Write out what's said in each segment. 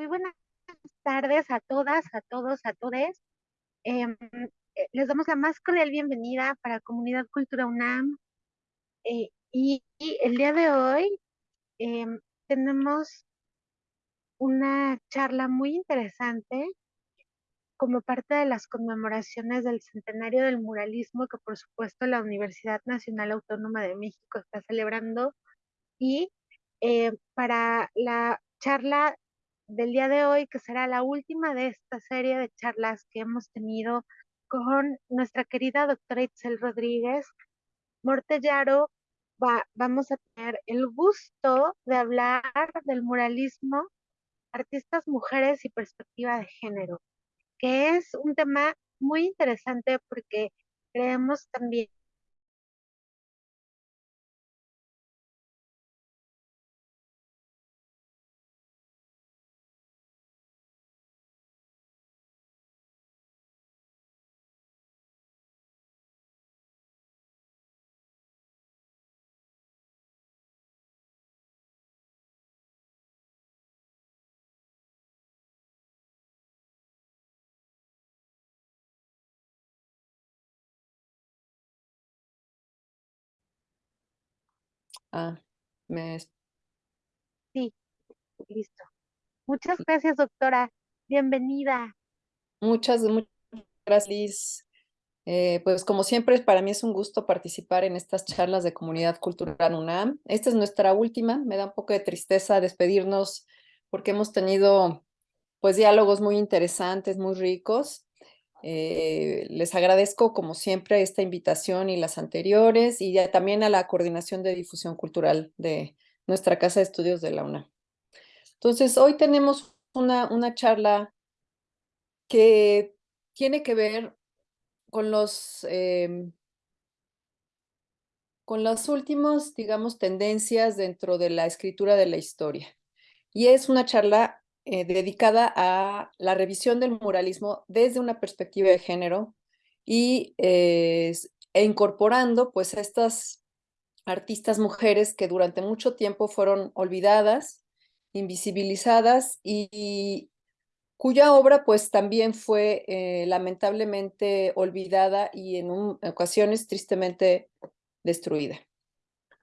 Muy buenas tardes a todas, a todos, a todes. Em, eh, les damos la más cordial bienvenida para Comunidad Cultura UNAM. Eh, y, el día de hoy em, tenemos una charla muy interesante como parte de las conmemoraciones del centenario del muralismo que por supuesto la Universidad Nacional Autónoma de México está celebrando. Y eh, para la charla del día de hoy, que será la última de esta serie de charlas que hemos tenido con nuestra querida doctora Itzel Rodríguez, Mortellaro, va, vamos a tener el gusto de hablar del muralismo, artistas mujeres y perspectiva de género, que es un tema muy interesante porque creemos también Ah, me... Sí, listo. Muchas gracias, doctora. Bienvenida. Muchas, muchas gracias, Liz. Eh, pues como siempre, para mí es un gusto participar en estas charlas de Comunidad Cultural UNAM. Esta es nuestra última, me da un poco de tristeza despedirnos porque hemos tenido pues diálogos muy interesantes, muy ricos. Eh, les agradezco, como siempre, esta invitación y las anteriores, y también a la Coordinación de Difusión Cultural de nuestra Casa de Estudios de la UNAM. Entonces, hoy tenemos una, una charla que tiene que ver con los... Em, con las últimas, digamos, tendencias dentro de la escritura de la historia. Y es una charla eh, dedicada a la revisión del muralismo desde una perspectiva de género y eh, e incorporando pues estas artistas mujeres que durante mucho tiempo fueron olvidadas, invisibilizadas y, cuya obra pues también fue eh, lamentablemente olvidada y en ocasiones tristemente destruida.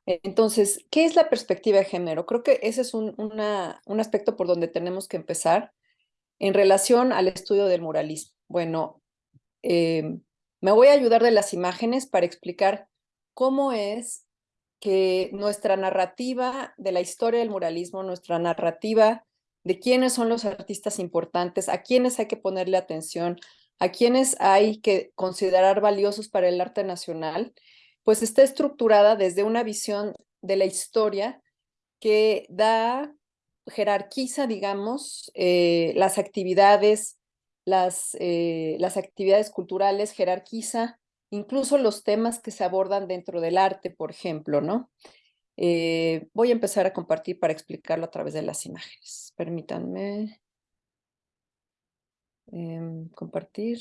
Entonces, ¿qué es la perspectiva de género? Creo que ese es un, un aspecto por donde tenemos que empezar en relación al estudio del muralismo. Bueno, eh, me voy a ayudar de las imágenes para explicar cómo es que nuestra narrativa de la historia del muralismo, nuestra narrativa de quiénes son los artistas importantes, a quiénes hay que ponerle atención, a quiénes hay que considerar valiosos para el arte nacional, pues está estructurada desde una visión de la historia que da, jerarquiza, digamos, eh, las actividades, las, eh, las actividades culturales, jerarquiza incluso los temas que se abordan dentro del arte, por ejemplo, ¿no? Eh, voy a empezar a compartir para explicarlo a través de las imágenes. Permítanme em, compartir.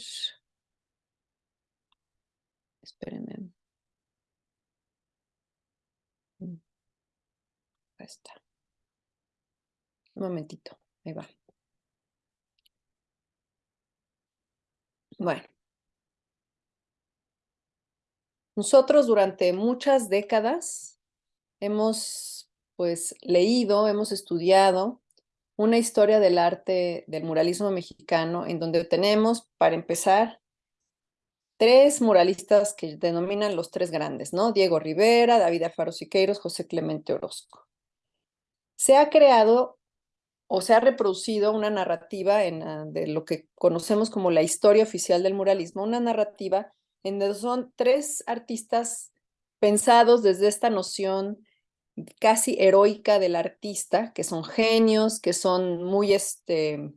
Espérenme. Ahí está. Un momentito, ahí va. Bueno. Nosotros durante muchas décadas hemos pues leído, hemos estudiado una historia del arte del muralismo mexicano en donde tenemos, para empezar, tres muralistas que denominan los tres grandes, ¿no? Diego Rivera, David Alfaro Siqueiros, José Clemente Orozco se ha creado o se ha reproducido una narrativa ah, de lo que conocemos como la historia oficial del muralismo, una narrativa en donde son tres artistas pensados desde esta noción casi heroica del artista, que son genios, que son muy, este,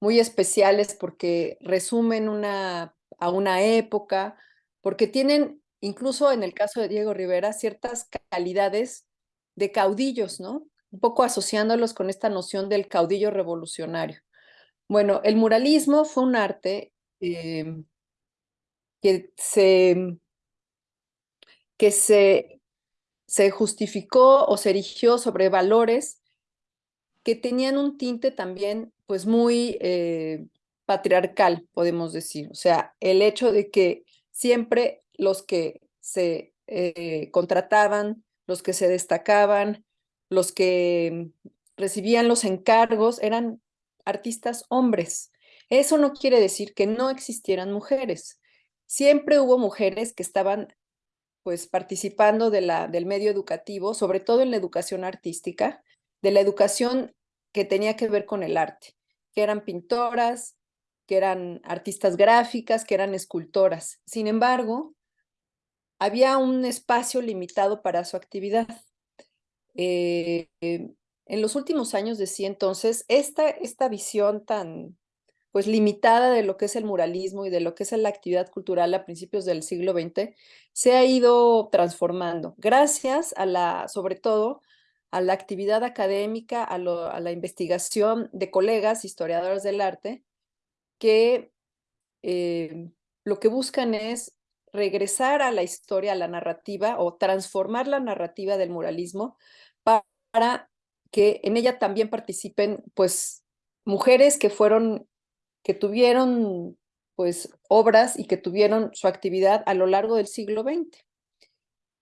muy especiales porque resumen una, a una época, porque tienen, incluso en el caso de Diego Rivera, ciertas calidades de caudillos, ¿no? Un poco asociándolos con esta noción del caudillo revolucionario. Bueno, el muralismo fue un arte em, que se, que se, se justificó o se erigió sobre valores que tenían un tinte también pues muy eh, patriarcal, podemos decir. O sea, el hecho de que siempre los que se eh, contrataban, los que se destacaban, los que recibían los encargos eran artistas hombres. Eso no quiere decir que no existieran mujeres. Siempre hubo mujeres que estaban pues participando de la, del medio educativo, sobre todo en la educación artística, de la educación que tenía que ver con el arte, que eran pintoras, que eran artistas gráficas, que eran escultoras. Sin embargo, había un espacio limitado para su actividad. Eh, en los últimos años decía entonces, esta, esta visión tan pues limitada de lo que es el muralismo y de lo que es la actividad cultural a principios del siglo XX, se ha ido transformando, gracias a la, sobre todo, a la actividad académica, a, a la investigación de colegas historiadores del arte, que eh, lo que buscan es regresar a la historia, a la narrativa o transformar la narrativa del muralismo para que en ella también participen pues mujeres que fueron, que tuvieron pues obras y que tuvieron su actividad a lo largo del siglo XX.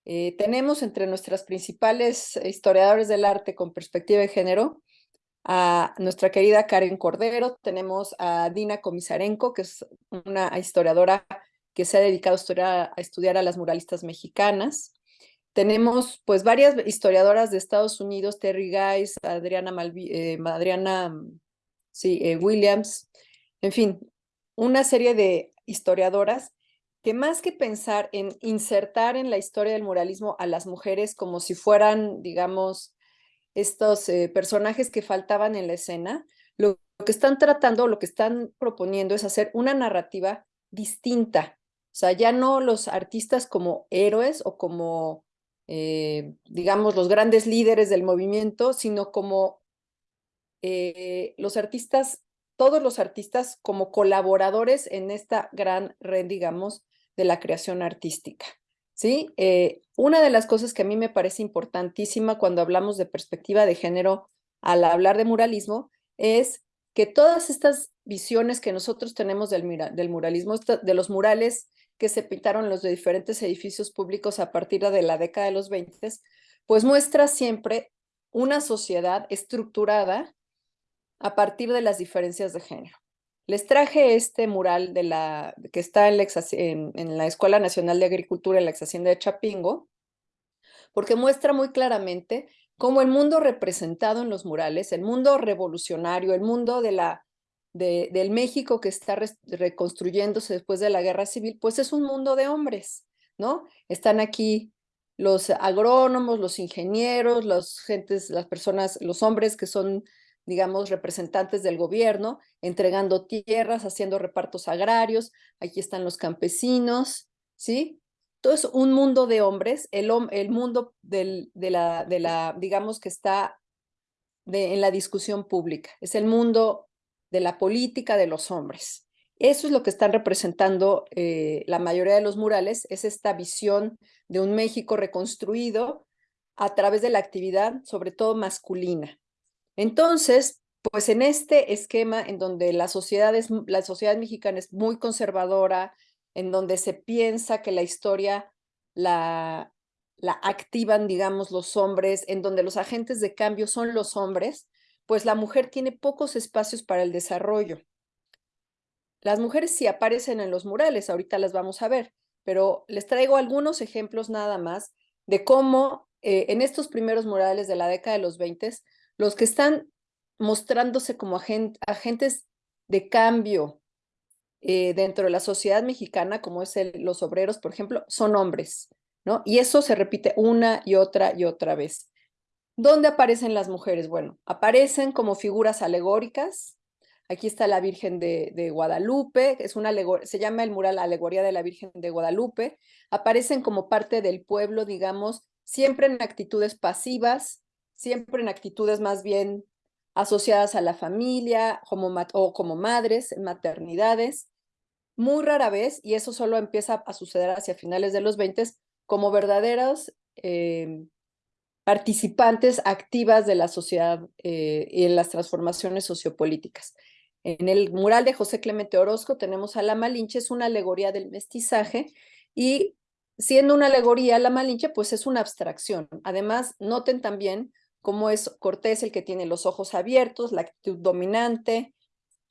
Eh, tenemos entre nuestras principales historiadores del arte con perspectiva de género a nuestra querida Karen Cordero, tenemos a Dina Komisarenko, que es una historiadora que se ha dedicado a estudiar a, las muralistas mexicanas. Tenemos pues varias historiadoras de Estados Unidos, Terry Guys, Adriana, eh, Adriana sí, eh, Williams, en fin, una serie de historiadoras que más que pensar en insertar en la historia del muralismo a las mujeres como si fueran, digamos, estos eh, personajes que faltaban en la escena, lo, que están tratando, lo que están proponiendo es hacer una narrativa distinta. O sea, ya no los artistas como héroes o como, eh, digamos, los grandes líderes del movimiento, sino como eh, los artistas, todos los artistas como colaboradores en esta gran red, digamos, de la creación artística. ¿sí? Eh, una de las cosas que a mí me parece importantísima cuando hablamos de perspectiva de género al hablar de muralismo es que todas estas visiones que nosotros tenemos del, del muralismo, de los murales que se pintaron los diferentes edificios públicos a partir de la década de los 20, pues muestra siempre una sociedad estructurada a partir de las diferencias de género. Les traje este mural de la, que está en la, en, la Escuela Nacional de Agricultura en la ex hacienda de Chapingo, porque muestra muy claramente cómo el mundo representado en los murales, el mundo revolucionario, el mundo de la, de, del México que está reconstruyéndose después de la guerra civil, pues es un mundo de hombres, ¿no? Están aquí los agrónomos, los ingenieros, los gentes, las personas, los hombres que son digamos, representantes del gobierno, entregando tierras, haciendo repartos agrarios, aquí están los campesinos, ¿sí? Todo es un mundo de hombres, el, mundo del, de, la, de la, digamos, que está en la discusión pública, es el mundo de la política de los hombres. Eso es lo que están representando eh, la mayoría de los murales, es esta visión de un México reconstruido a través de la actividad, sobre todo masculina. Entonces, pues en este esquema en donde la sociedad, es, la sociedad mexicana es muy conservadora, en donde se piensa que la historia la, la activan, digamos, los hombres, en donde los agentes de cambio son los hombres, pues la mujer tiene pocos espacios para el desarrollo. Las mujeres sí aparecen en los murales, ahorita las vamos a ver, pero les traigo algunos ejemplos nada más de cómo eh, en estos primeros murales de la década de los 20 los que están mostrándose como agentes de cambio eh, dentro de la sociedad mexicana, como es los obreros, por ejemplo, son hombres, ¿no? Y eso se repite una y otra y otra vez. ¿Dónde aparecen las mujeres? Bueno, aparecen como figuras alegóricas. Aquí está la Virgen de, Guadalupe, es una se llama el mural Alegoría de la Virgen de Guadalupe. Aparecen como parte del pueblo, digamos, siempre en actitudes pasivas, siempre en actitudes más bien asociadas a la familia como o como madres, en maternidades, muy rara vez, y eso solo empieza a suceder hacia finales de los 20, como verdaderos, em, participantes activas de la sociedad eh, y en las transformaciones sociopolíticas. En el mural de José Clemente Orozco tenemos a la Malinche, es una alegoría del mestizaje y siendo una alegoría, la Malinche pues es una abstracción. Además, noten también cómo es Cortés el que tiene los ojos abiertos, la actitud dominante,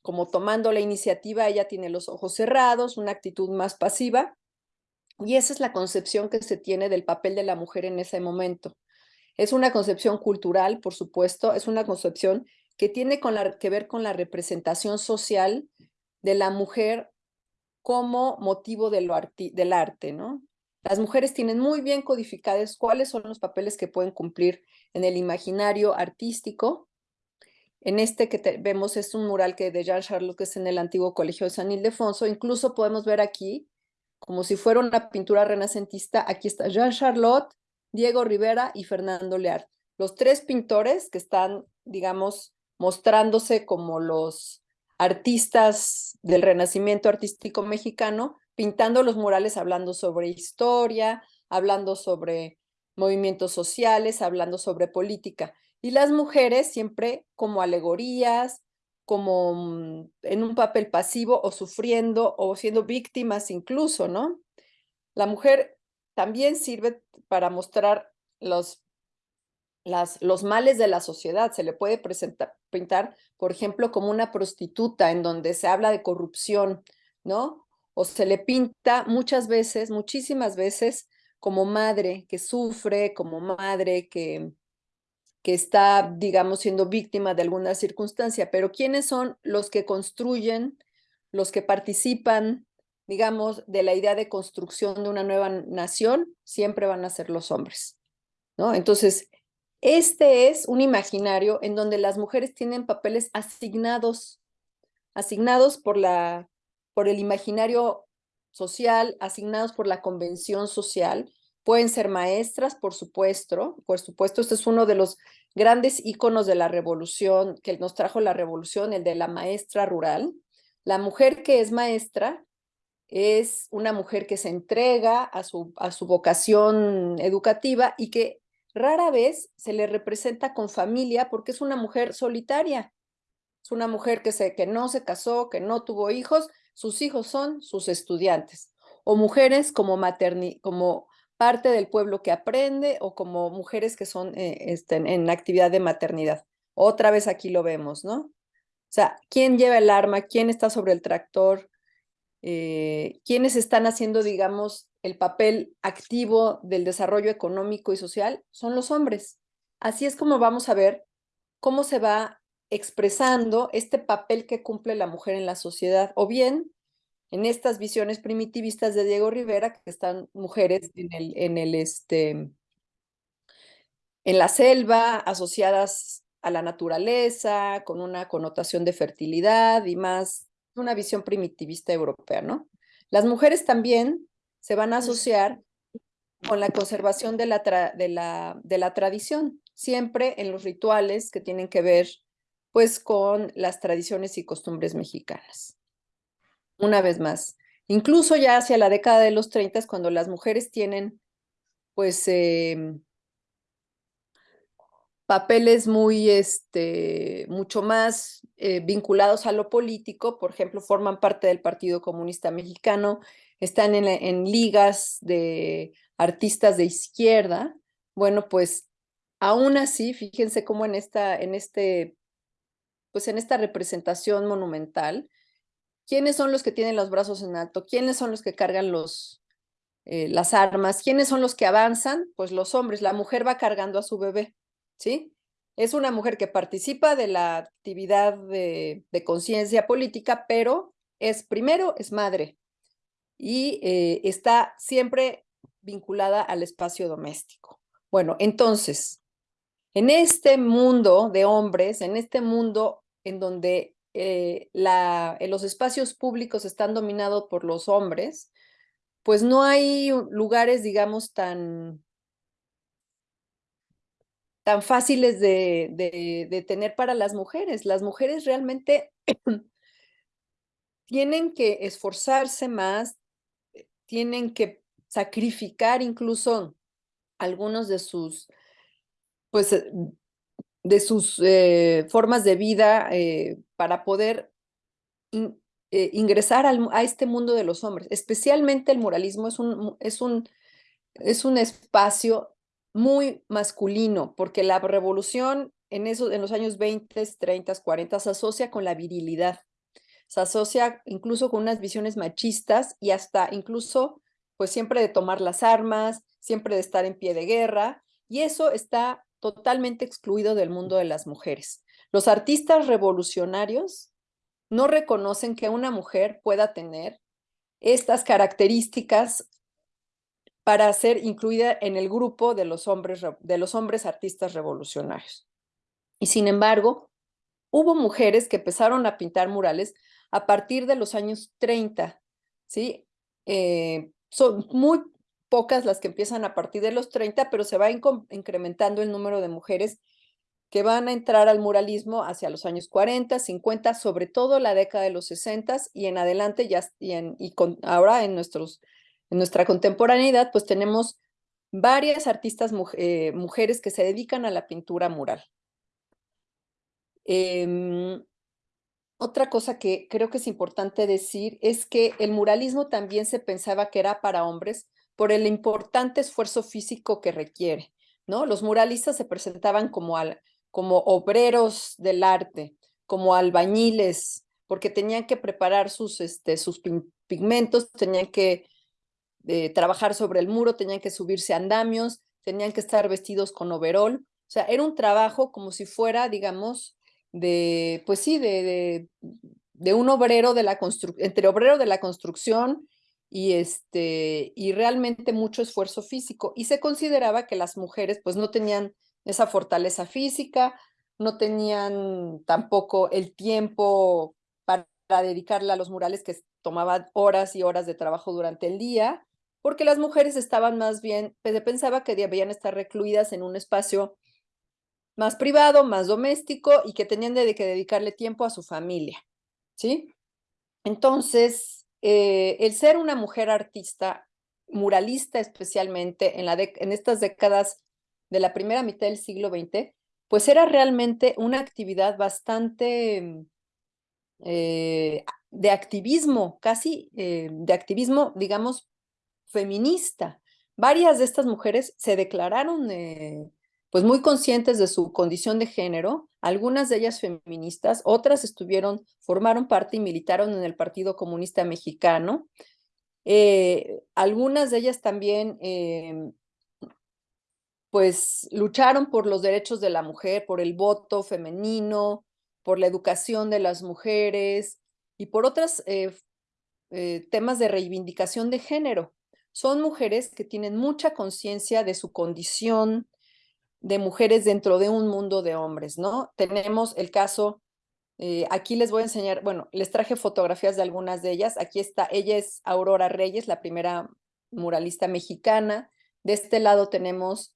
como tomando la iniciativa, ella tiene los ojos cerrados, una actitud más pasiva. Y esa es la concepción que se tiene del papel de la mujer en ese momento. Es una concepción cultural, por supuesto, es una concepción que tiene que ver con la representación social de la mujer como motivo de lo del arte, ¿no? Las mujeres tienen muy bien codificadas cuáles son los papeles que pueden cumplir en el imaginario artístico. En este que vemos es un mural que de Jean Charlotte, que es en el antiguo colegio de San Ildefonso. Incluso podemos ver aquí, como si fuera una pintura renacentista, aquí está Jean Charlotte, Diego Rivera y Fernando Lear. Los tres pintores que están, digamos, mostrándose como los artistas del renacimiento artístico mexicano, pintando los murales hablando sobre historia, hablando sobre movimientos sociales, hablando sobre política. Y las mujeres siempre como alegorías, como mm, en un papel pasivo o sufriendo o siendo víctimas incluso, ¿no? La mujer también sirve para mostrar los, los males de la sociedad. Se le puede presentar, pintar, por ejemplo, como una prostituta en donde se habla de corrupción, ¿no? O se le pinta muchas veces, muchísimas veces, como madre que sufre, como madre que, que está, digamos, siendo víctima de alguna circunstancia. Pero ¿quiénes son los que construyen, los que participan digamos, de la idea de construcción de una nueva nación, siempre van a ser los hombres, ¿no? Entonces, este es un imaginario en donde las mujeres tienen papeles asignados, asignados por, la, por el imaginario social, asignados por la convención social, pueden ser maestras, por supuesto, por supuesto, este es uno de los grandes íconos de la revolución, que nos trajo la revolución, el de la maestra rural. La mujer que es maestra es una mujer que se entrega a su, a su vocación educativa y que rara vez se le representa con familia porque es una mujer solitaria. Es una mujer que, se, que no se casó, que no tuvo hijos, sus hijos son sus estudiantes. O mujeres como, materni, como parte del pueblo que aprende o como mujeres que son eh, este, en actividad de maternidad. Otra vez aquí lo vemos, ¿no? O sea, ¿quién lleva el arma? ¿Quién está sobre el tractor? Eh, quienes están haciendo, digamos, el papel activo del desarrollo económico y social son los hombres. Así es como vamos a ver cómo se va expresando este papel que cumple la mujer en la sociedad, o bien en estas visiones primitivistas de Diego Rivera, que están mujeres en el, en el este, en la selva, asociadas a la naturaleza, con una connotación de fertilidad y más una visión primitivista europea, ¿no? Las mujeres también se van a asociar con la conservación de la, de la, de la tradición, siempre en los rituales que tienen que ver pues con las tradiciones y costumbres mexicanas. Una vez más, incluso ya hacia la década de los 30, cuando las mujeres tienen pues eh, papeles muy, este, mucho más eh, vinculados a lo político, por ejemplo, forman parte del Partido Comunista Mexicano, están en, en ligas de artistas de izquierda, bueno, pues aún así, fíjense cómo en esta, en este, pues en esta representación monumental, ¿quiénes son los que tienen los brazos en alto? ¿Quiénes son los que cargan los, eh, las armas? ¿Quiénes son los que avanzan? Pues los hombres, la mujer va cargando a su bebé. ¿Sí? Es una mujer que participa de la actividad de, conciencia política, pero es primero, es madre y eh, está siempre vinculada al espacio doméstico. Bueno, entonces, en este mundo de hombres, en este mundo en donde eh, los espacios públicos están dominados por los hombres, pues no hay lugares, digamos, tan tan fáciles de, tener para las mujeres. Las mujeres realmente tienen que esforzarse más, eh, tienen que sacrificar incluso algunos de sus pues, eh, de sus eh, formas de vida para poder ingresar a este mundo de los hombres. Especialmente el muralismo es un, es un, es un espacio muy masculino, porque la revolución en, eso, en los años 20, 30, 40 se asocia con la virilidad, se asocia incluso con unas visiones machistas y hasta incluso, pues siempre de tomar las armas, siempre de estar en pie de guerra, y eso está totalmente excluido del mundo de las mujeres. Los artistas revolucionarios no reconocen que una mujer pueda tener estas características para ser incluida en el grupo de los hombres, de los hombres artistas revolucionarios. Y sin embargo, hubo mujeres que empezaron a pintar murales a partir de los años 30, ¿sí? Eh, son muy pocas las que empiezan a partir de los 30, pero se va incrementando el número de mujeres que van a entrar al muralismo hacia los años 40, 50, sobre todo la década de los 60 y en adelante ya y, ahora en, nuestros, en nuestra contemporaneidad pues tenemos varias artistas eh, mujeres que se dedican a la pintura mural. Em, otra cosa que creo que es importante decir es que el muralismo también se pensaba que era para hombres por el importante esfuerzo físico que requiere, ¿no? Los muralistas se presentaban como al, como obreros del arte, como albañiles, porque tenían que preparar sus, este, sus pigmentos, tenían que eh, trabajar sobre el muro, tenían que subirse andamios, tenían que estar vestidos con overol. O sea, era un trabajo como si fuera, digamos, de, pues sí, de, de, de un obrero de la construcción, entre obrero de la construcción y, este, y realmente mucho esfuerzo físico. Y se consideraba que las mujeres pues no tenían esa fortaleza física, no tenían tampoco el tiempo para dedicarle a los murales que tomaban horas y horas de trabajo durante el día, porque las mujeres estaban más bien, pues, se pensaba que debían estar recluidas en un espacio más privado, más doméstico y que tenían de que dedicarle tiempo a su familia, ¿sí? Entonces, eh, el ser una mujer artista, muralista especialmente, en, la en estas décadas de la primera mitad del siglo XX, pues era realmente una actividad bastante eh, de activismo, casi eh, de activismo, digamos, feminista. Varias de estas mujeres se declararon eh, pues muy conscientes de su condición de género, algunas de ellas feministas, otras estuvieron, formaron parte y militaron en el Partido Comunista Mexicano. algunas de ellas también em, pues lucharon por los derechos de la mujer, por el voto femenino, por la educación de las mujeres y por otros eh, eh, temas de reivindicación de género. Son mujeres que tienen mucha conciencia de su condición de mujeres dentro de un mundo de hombres, ¿no? Tenemos el caso, eh, aquí les voy a enseñar, bueno, les traje fotografías de algunas de ellas. Aquí está, ella es Aurora Reyes, la primera muralista mexicana. De este lado tenemos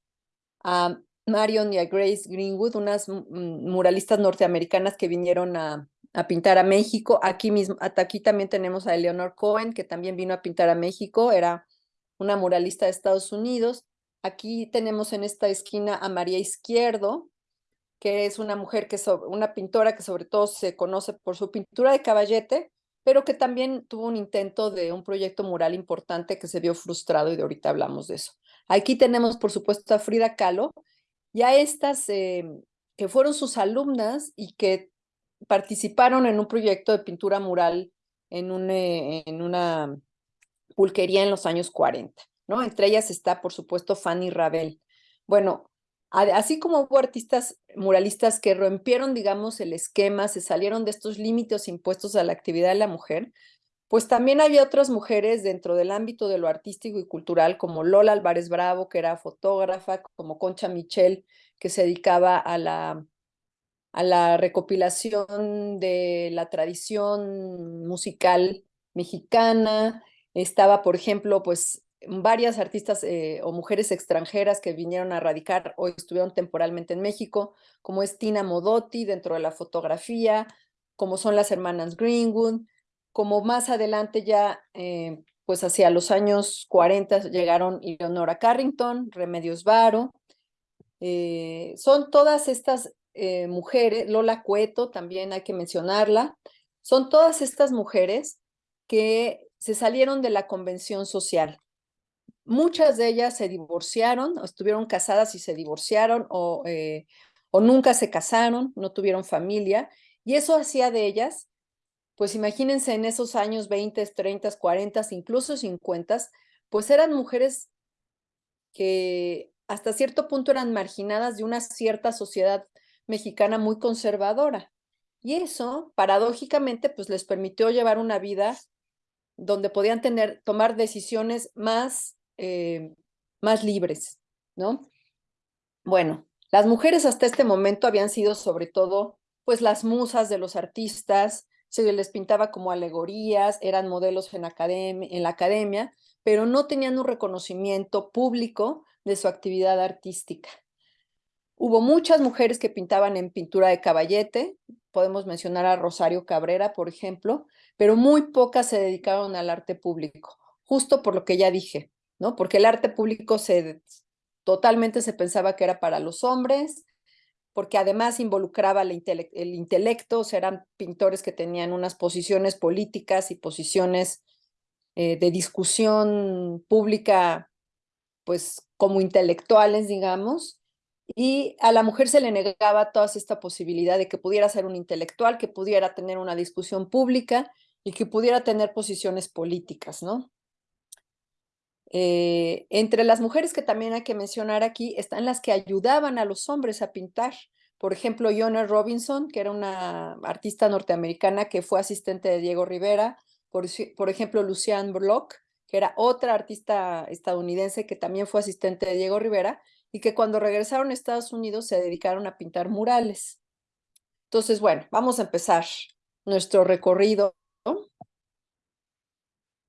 a Marion y a Grace Greenwood, unas muralistas norteamericanas que vinieron a, pintar a México. Aquí mismo, aquí también tenemos a Eleanor Cohen, que también vino a pintar a México, era una muralista de Estados Unidos. Aquí tenemos en esta esquina a María Izquierdo, que es una mujer que una pintora que sobre todo se conoce por su pintura de caballete, pero que también tuvo un intento de un proyecto mural importante que se vio frustrado y de ahorita hablamos de eso. Aquí tenemos, por supuesto, a Frida Kahlo y a estas em, que fueron sus alumnas y que participaron en un proyecto de pintura mural en, eh, en una pulquería en los años 40, ¿no? Entre ellas está, por supuesto, Fanny Rabel. Bueno, así como hubo artistas muralistas que rompieron, digamos, el esquema, se salieron de estos límites impuestos a la actividad de la mujer, pues también había otras mujeres dentro del ámbito de lo artístico y cultural, como Lola Álvarez Bravo, que era fotógrafa, como Concha Michel, que se dedicaba a la, a la recopilación de la tradición musical mexicana. Estaba, por ejemplo, pues varias artistas eh, o mujeres extranjeras que vinieron a radicar o estuvieron temporalmente en México, como es Tina Modotti dentro de la fotografía, como son las hermanas Greenwood, como más adelante ya, eh, pues hacia los años 40 llegaron Leonora Carrington, Remedios Varo, Eh, son todas estas mujeres, Lola Cueto también hay que mencionarla, son todas estas mujeres que se salieron de la convención social. Muchas de ellas se divorciaron, o estuvieron casadas y se divorciaron, o, eh, o nunca se casaron, no tuvieron familia, y eso hacía de ellas, pues imagínense en esos años 20, 30, 40, incluso 50, pues eran mujeres que hasta cierto punto eran marginadas de una cierta sociedad mexicana muy conservadora. Y eso, paradójicamente, pues les permitió llevar una vida donde podían tener, tomar decisiones más, eh, más libres, ¿no? Bueno, las mujeres hasta este momento habían sido sobre todo, pues las musas de los artistas, se les pintaba como alegorías, eran modelos en, en la academia, pero no tenían un reconocimiento público de su actividad artística. Hubo muchas mujeres que pintaban en pintura de caballete, podemos mencionar a Rosario Cabrera, por ejemplo, pero muy pocas se dedicaron al arte público, justo por lo que ya dije, ¿no? Porque el arte público se, totalmente se pensaba que era para los hombres, porque además involucraba el, intelecto, o sea, eran pintores que tenían unas posiciones políticas y posiciones eh, de discusión pública, pues como intelectuales, digamos, y a la mujer se le negaba toda esta posibilidad de que pudiera ser un intelectual, que pudiera tener una discusión pública y que pudiera tener posiciones políticas, ¿no? Eh, entre las mujeres que también hay que mencionar aquí están las que ayudaban a los hombres a pintar. Por ejemplo, Yona Robinson, que era una artista norteamericana que fue asistente de Diego Rivera. Por, ejemplo, Luciane Bloch, que era otra artista estadounidense que también fue asistente de Diego Rivera y que cuando regresaron a Estados Unidos se dedicaron a pintar murales. Entonces, bueno, vamos a empezar nuestro recorrido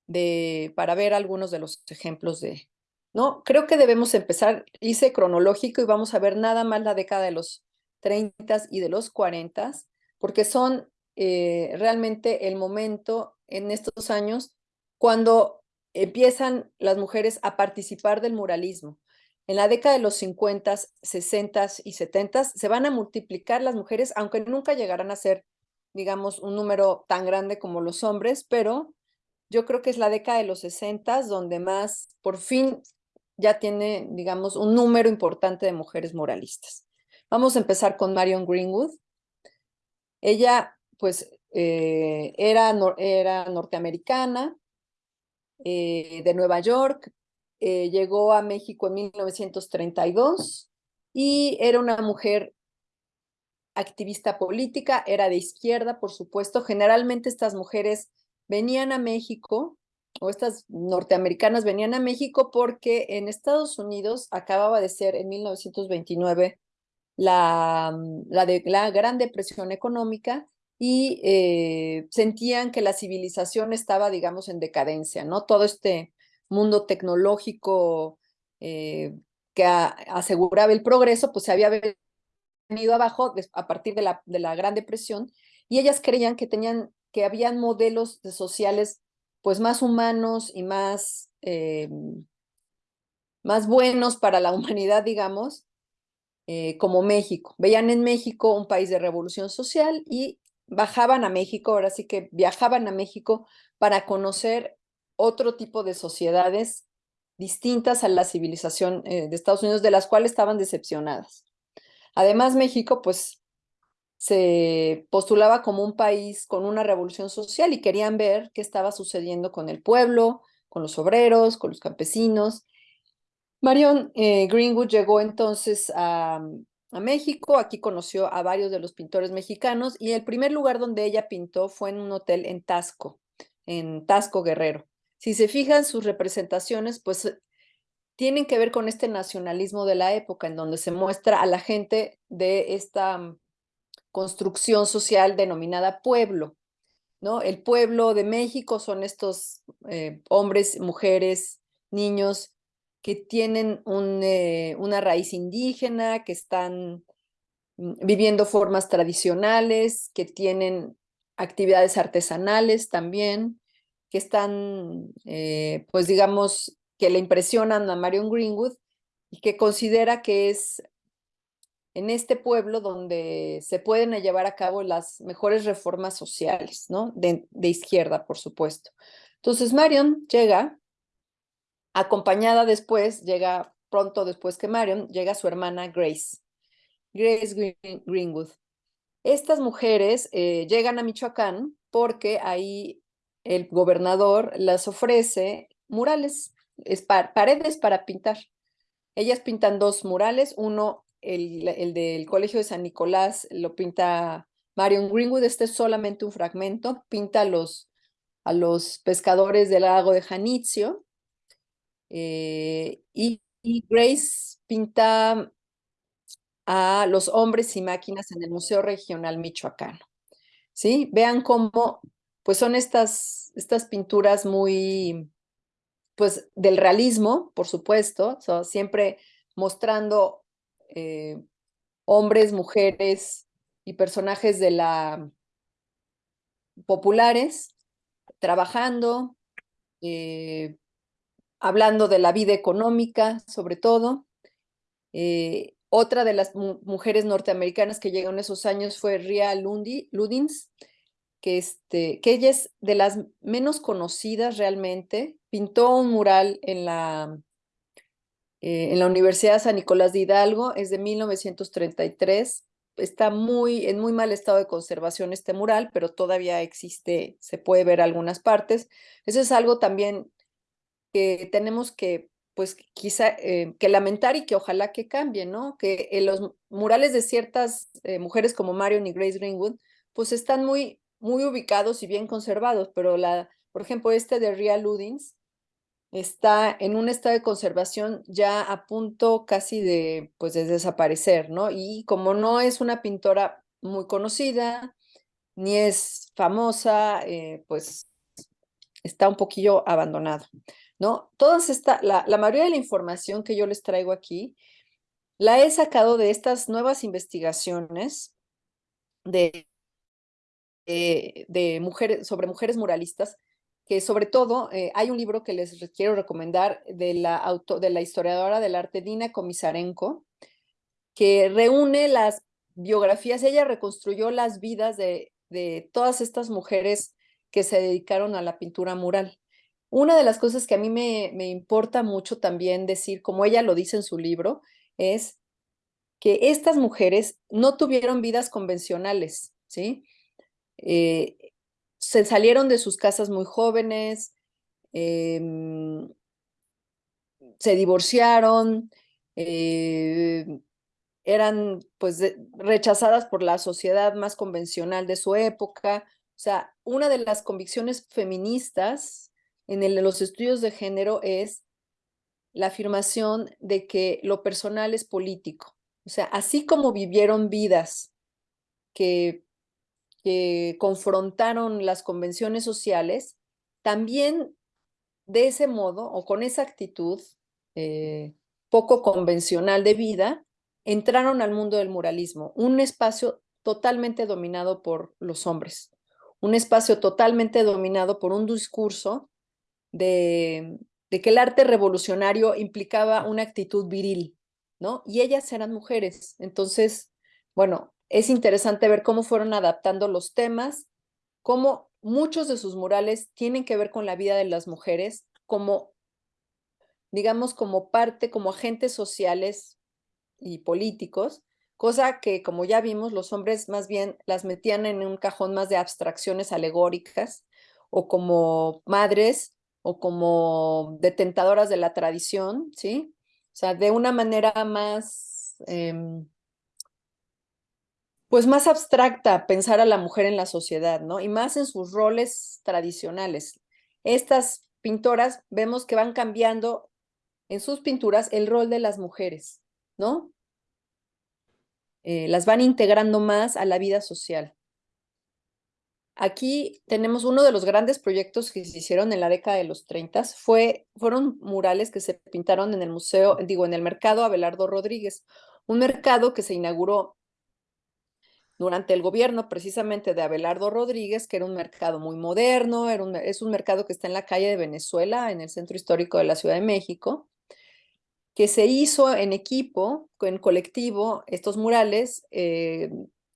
de, para ver algunos de los ejemplos de, ¿no? Creo que debemos empezar, hice cronológico y vamos a ver nada más la década de los 30 y de los 40, porque son eh, realmente el momento en estos años cuando empiezan las mujeres a participar del muralismo. En la década de los 50, 60 y 70 se van a multiplicar las mujeres, aunque nunca llegarán a ser, digamos, un número tan grande como los hombres, pero yo creo que es la década de los 60 donde más, por fin, ya tiene, digamos, un número importante de mujeres moralistas. Vamos a empezar con Marion Greenwood. Ella, pues, eh, era, era norteamericana, eh, de Nueva York, eh, llegó a México en 1932 y era una mujer activista política, era de izquierda, por supuesto. Generalmente estas mujeres venían a México, o estas norteamericanas venían a México porque en Estados Unidos acababa de ser en 1929 la, la, de, la Gran Depresión Económica y eh, sentían que la civilización estaba, digamos, en decadencia, ¿no? Todo este mundo tecnológico eh, que aseguraba el progreso, pues se había venido abajo a partir de la, de la Gran Depresión, y ellas creían que tenían, que habían modelos sociales pues más humanos y más, eh, más buenos para la humanidad, digamos, eh, como México. Veían en México un país de revolución social y bajaban a México, ahora sí que viajaban a México para conocer otro tipo de sociedades distintas a la civilización eh, de Estados Unidos, de las cuales estaban decepcionadas. Además, México, pues, se postulaba como un país con una revolución social y querían ver qué estaba sucediendo con el pueblo, con los obreros, con los campesinos. Marion eh, Greenwood llegó entonces a, a México, aquí conoció a varios de los pintores mexicanos y el primer lugar donde ella pintó fue en un hotel en Tasco, en Tasco Guerrero. Si se fijan sus representaciones, pues eh, tienen que ver con este nacionalismo de la época, en donde se muestra a la gente de esta mm, construcción social denominada pueblo. ¿no? El pueblo de México son estos eh, hombres, mujeres, niños que tienen eh, una raíz indígena, que están mm, viviendo formas tradicionales, que tienen actividades artesanales también, que están, eh, pues digamos, que le impresionan a Marion Greenwood y que considera que es en este pueblo donde se pueden llevar a cabo las mejores reformas sociales, ¿no? De, izquierda, por supuesto. Entonces Marion llega, acompañada después, llega pronto después que Marion, llega su hermana Grace, Grace Greenwood. Estas mujeres eh, llegan a Michoacán porque ahí el gobernador las ofrece murales, es paredes para pintar. Ellas pintan dos murales, uno, el, el, del Colegio de San Nicolás, lo pinta Marion Greenwood, este es solamente un fragmento, pinta a los, a los pescadores del lago de Janitzio, eh, y, y Grace pinta a los hombres y máquinas en el Museo Regional Michoacano. ¿Sí? Vean cómo, pues son estas, estas pinturas muy, pues del realismo, por supuesto, siempre mostrando eh, hombres, mujeres y personajes de la populares trabajando, eh, hablando de la vida económica, sobre todo. Eh, otra de las mujeres norteamericanas que llegaron en esos años fue Ria Lundi, Ludins, que, este, que ella es de las menos conocidas realmente. Pintó un mural en la, eh, en la Universidad San Nicolás de Hidalgo, es de 1933. Está muy, en muy mal estado de conservación este mural, pero todavía existe, se puede ver algunas partes. Eso es algo también que tenemos que pues quizá eh, que lamentar y que ojalá que cambie, ¿no? Que en los murales de ciertas eh, mujeres como Marion y Grace Greenwood, pues están muy, muy ubicados y bien conservados, pero la, por ejemplo, este de Ria Ludins está en un estado de conservación ya a punto casi de, pues, de desaparecer, ¿no? Y como no es una pintora muy conocida, ni es famosa, eh, pues está un poquillo abandonado. ¿no? Todas esta, la, mayoría de la información que yo les traigo aquí, la he sacado de estas nuevas investigaciones de, de, mujeres, sobre mujeres muralistas, que sobre todo eh, hay un libro que les quiero recomendar de la, auto, de la historiadora del arte Dina Komisarenko, que reúne las biografías, ella reconstruyó las vidas de, de todas estas mujeres que se dedicaron a la pintura mural. Una de las cosas que a mí me, me importa mucho también decir, como ella lo dice en su libro, es que estas mujeres no tuvieron vidas convencionales, ¿sí? Eh, se salieron de sus casas muy jóvenes, em, se divorciaron, eh, eran pues rechazadas por la sociedad más convencional de su época. O sea, una de las convicciones feministas en los estudios de género es la afirmación de que lo personal es político. O sea, así como vivieron vidas que, que confrontaron las convenciones sociales, también de ese modo o con esa actitud eh, poco convencional de vida, entraron al mundo del muralismo, un espacio totalmente dominado por los hombres, un espacio totalmente dominado por un discurso de, que el arte revolucionario implicaba una actitud viril, ¿no? Y ellas eran mujeres. Entonces, bueno, es interesante ver cómo fueron adaptando los temas, cómo muchos de sus murales tienen que ver con la vida de las mujeres, como, digamos, como parte, como agentes sociales y políticos, cosa que, como ya vimos, los hombres más bien las metían en un cajón más de abstracciones alegóricas o como madres o como detentadoras de la tradición, ¿sí? O sea, de una manera más, em, pues más abstracta pensar a la mujer en la sociedad, ¿no? Y más en sus roles tradicionales. Estas pintoras vemos que van cambiando en sus pinturas el rol de las mujeres, ¿no? Eh, las van integrando más a la vida social. Aquí tenemos uno de los grandes proyectos que se hicieron en la década de los 30, fue, fueron murales que se pintaron en el museo, digo, en el mercado Abelardo Rodríguez, un mercado que se inauguró durante el gobierno precisamente de Abelardo Rodríguez, que era un mercado muy moderno, es un mercado que está en la calle de Venezuela, en el centro histórico de la Ciudad de México, que se hizo en equipo, en colectivo, estos murales eh,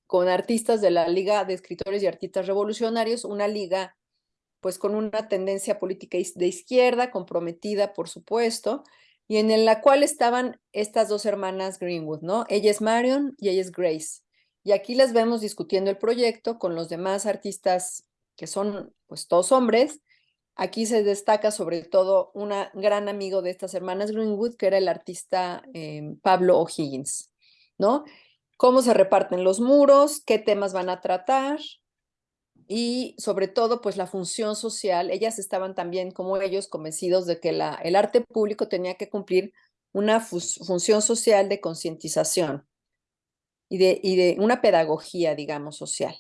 con artistas de la Liga de Escritores y Artistas Revolucionarios, una liga pues con una tendencia política de izquierda, comprometida, por supuesto, y en la cual estaban estas dos hermanas Greenwood, ¿no? Ella es Marion y ella es Grace. Y aquí las vemos discutiendo el proyecto con los demás artistas que son pues todos hombres. Aquí se destaca sobre todo un gran amigo de estas hermanas Greenwood, que era el artista em, Pablo O'Higgins, ¿no? Cómo se reparten los muros, qué temas van a tratar, y sobre todo pues la función social, ellas estaban también como ellos convencidos de que el arte público tenía que cumplir una función social de concientización y de, y de una pedagogía, digamos, social.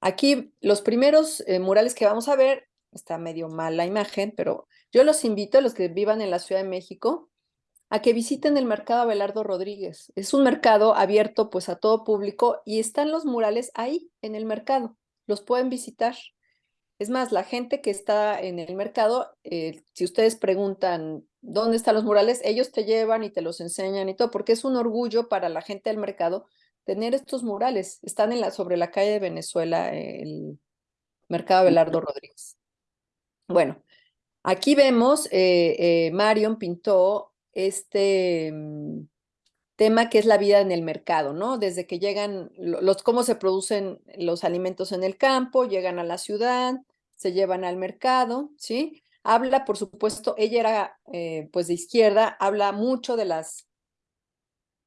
Aquí los primeros eh, murales que vamos a ver, está medio mal la imagen, pero yo los invito a los que vivan en la Ciudad de México a que visiten el mercado Abelardo Rodríguez. Es un mercado abierto pues a todo público y están los murales ahí en el mercado. Los pueden visitar. Es más, la gente que está en el mercado, eh, si ustedes preguntan dónde están los murales, ellos te llevan y te los enseñan y todo, porque es un orgullo para la gente del mercado tener estos murales. Están en la, sobre la calle de Venezuela, el mercado Abelardo Rodríguez. Bueno, aquí vemos, eh, eh, Marion pintó este mm, tema que es la vida en el mercado, ¿no? Desde que llegan, los, cómo se producen los alimentos en el campo, llegan a la ciudad, se llevan al mercado, ¿sí? Habla, por supuesto, ella era eh, pues de izquierda, habla mucho de las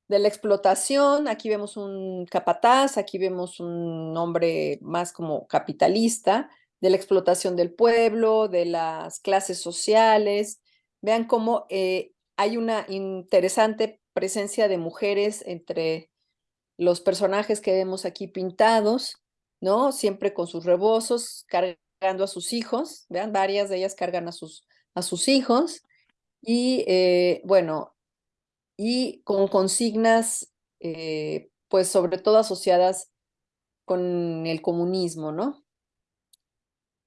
de la explotación, aquí vemos un capataz, aquí vemos un hombre más como capitalista, de la explotación del pueblo, de las clases sociales. Vean cómo eh, hay una interesante presencia de mujeres entre los personajes que vemos aquí pintados, ¿no? Siempre con sus rebozos, cargando a sus hijos, vean, varias de ellas cargan a sus, a sus hijos, y eh, bueno, y con consignas, eh, pues sobre todo asociadas con el comunismo, ¿no?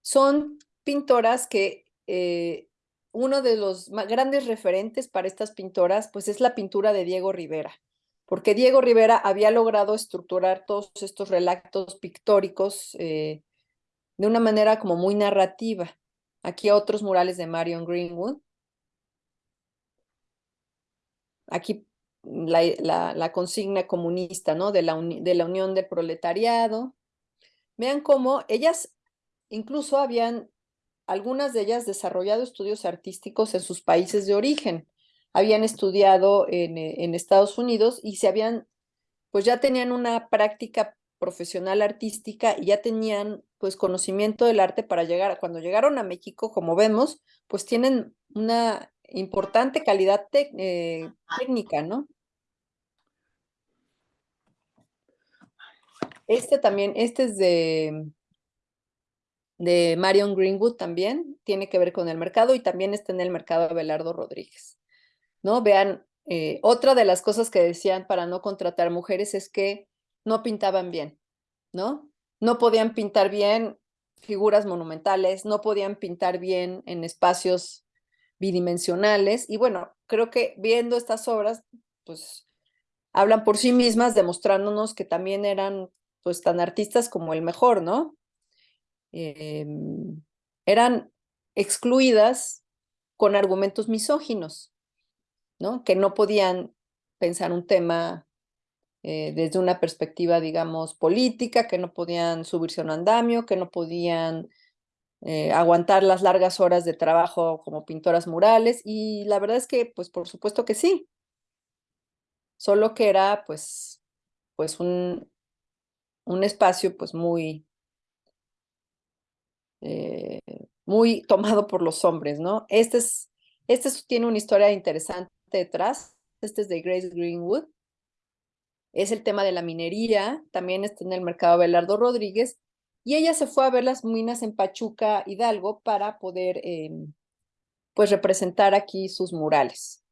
Son pintoras que eh, uno de los más grandes referentes para estas pintoras, pues es la pintura de Diego Rivera, porque Diego Rivera había logrado estructurar todos estos relatos pictóricos de una manera como muy narrativa. Aquí otros murales de Marion Greenwood. Aquí la, consigna comunista, ¿no? De la, de la unión del proletariado. Vean cómo ellas incluso habían algunas de ellas desarrollado estudios artísticos en sus países de origen. Habían estudiado en, eh, en Estados Unidos y se habían, pues ya tenían una práctica profesional artística y ya tenían pues conocimiento del arte para llegar, cuando llegaron a México, como vemos, pues tienen una importante calidad eh, técnica, ¿no? Este también, este es de, de Marion Greenwood también, tiene que ver con el mercado y también está en el mercado Abelardo Rodríguez. ¿no? Vean, eh, otra de las cosas que decían para no contratar mujeres es que no pintaban bien, ¿no? No podían pintar bien figuras monumentales, no podían pintar bien en espacios bidimensionales y bueno, creo que viendo estas obras, pues hablan por sí mismas, demostrándonos que también eran pues tan artistas como el mejor, ¿no? Em, eran excluidas con argumentos misóginos, ¿no? Que no podían pensar un tema eh, desde una perspectiva, digamos, política, que no podían subirse a un andamio, que no podían eh, aguantar las largas horas de trabajo como pintoras murales, y la verdad es que, pues, por supuesto que sí. Solo que era, pues, pues un, un espacio, pues, muy, eh, muy tomado por los hombres, ¿no? Este, es, este tiene una historia interesante detrás, este es de Grace Greenwood, es el tema de la minería, también está en el mercado Belardo Rodríguez, y ella se fue a ver las minas en Pachuca, Hidalgo, para poder, em, pues, representar aquí sus murales.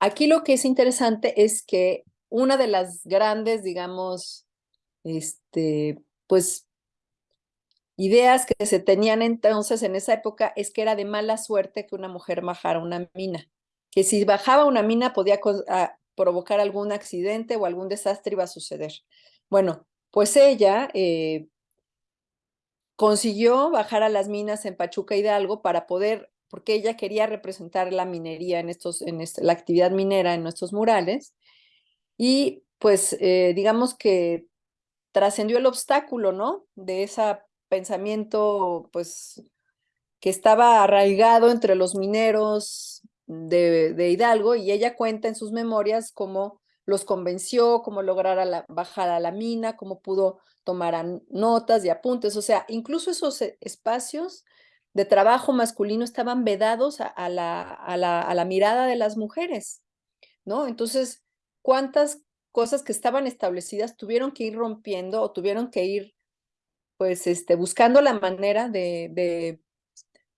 Aquí lo que es interesante es que una de las grandes, digamos, este, pues, ideas que se tenían entonces en esa época es que era de mala suerte que una mujer bajara una mina, que si bajaba una mina podía ah, provocar algún accidente o algún desastre iba a suceder. Bueno, pues ella eh, consiguió bajar a las minas en Pachuca Hidalgo para poder, porque ella quería representar la minería en estos, en la actividad minera en nuestros murales, y pues eh, digamos que trascendió el obstáculo, ¿no? De ese pensamiento, pues, que estaba arraigado entre los mineros de, Hidalgo, y ella cuenta en sus memorias cómo los convenció, cómo lograr bajar a la mina, cómo pudo tomar notas y apuntes, o sea, incluso esos e, espacios de trabajo masculino estaban vedados a, la, a, la, a la mirada de las mujeres, ¿no? Entonces, ¿cuántas cosas que estaban establecidas tuvieron que ir rompiendo o tuvieron que ir, pues, este, buscando la manera de, de,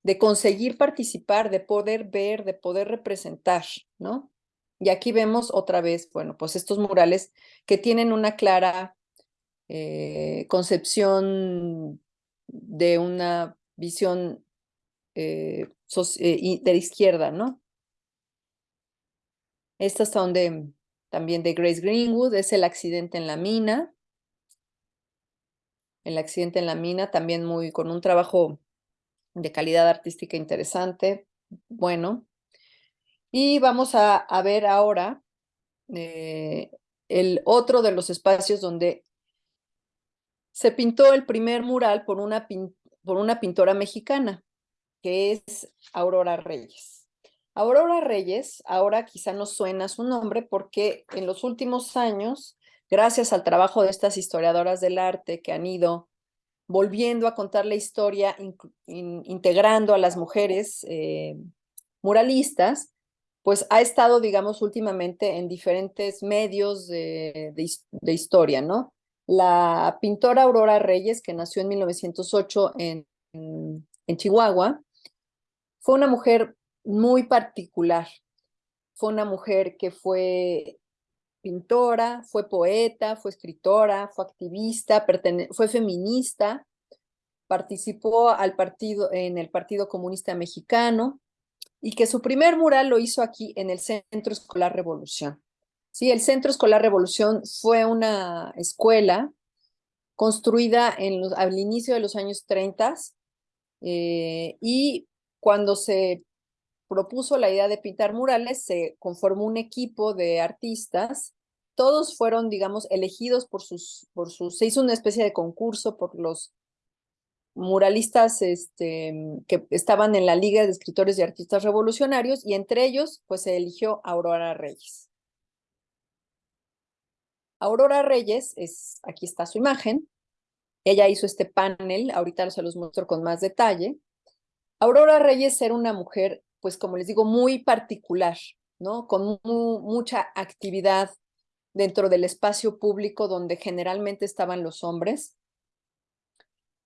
de conseguir participar, de poder ver, de poder representar, ¿no? Y aquí vemos otra vez, bueno, pues estos murales que tienen una clara eh, concepción de una visión eh, eh, de la izquierda, ¿no? Estas son de, también de Grace Greenwood, es el accidente en la mina. El accidente en la mina, también muy con un trabajo de calidad artística interesante, bueno. Y vamos a, ver ahora eh, el otro de los espacios donde se pintó el primer mural por una, por una pintora mexicana, que es Aurora Reyes. Aurora Reyes, ahora quizá nos suena su nombre porque en los últimos años, gracias al trabajo de estas historiadoras del arte que han ido volviendo a contar la historia, integrando a las mujeres eh, muralistas, pues ha estado, digamos, últimamente en diferentes medios de, historia, ¿no? La pintora Aurora Reyes, que nació en 1908 en, en Chihuahua, fue una mujer muy particular. Fue una mujer que fue pintora, fue poeta, fue escritora, fue activista, fue feminista, participó al partido, en el Partido Comunista Mexicano y que su primer mural lo hizo aquí en el Centro Escolar Revolución. Sí, el Centro Escolar Revolución fue una escuela construida en al inicio de los años 30 eh, y cuando se propuso la idea de pintar murales, se conformó un equipo de artistas. Todos fueron, digamos, elegidos por sus, por sus, se hizo una especie de concurso por los muralistas este, que estaban en la Liga de Escritores y Artistas Revolucionarios y entre ellos, pues se eligió Aurora Reyes. Aurora Reyes, es, aquí está su imagen, ella hizo este panel, ahorita se los muestro con más detalle. Aurora Reyes era una mujer pues como les digo, muy particular, ¿no? Con mucha actividad dentro del espacio público donde generalmente estaban los hombres.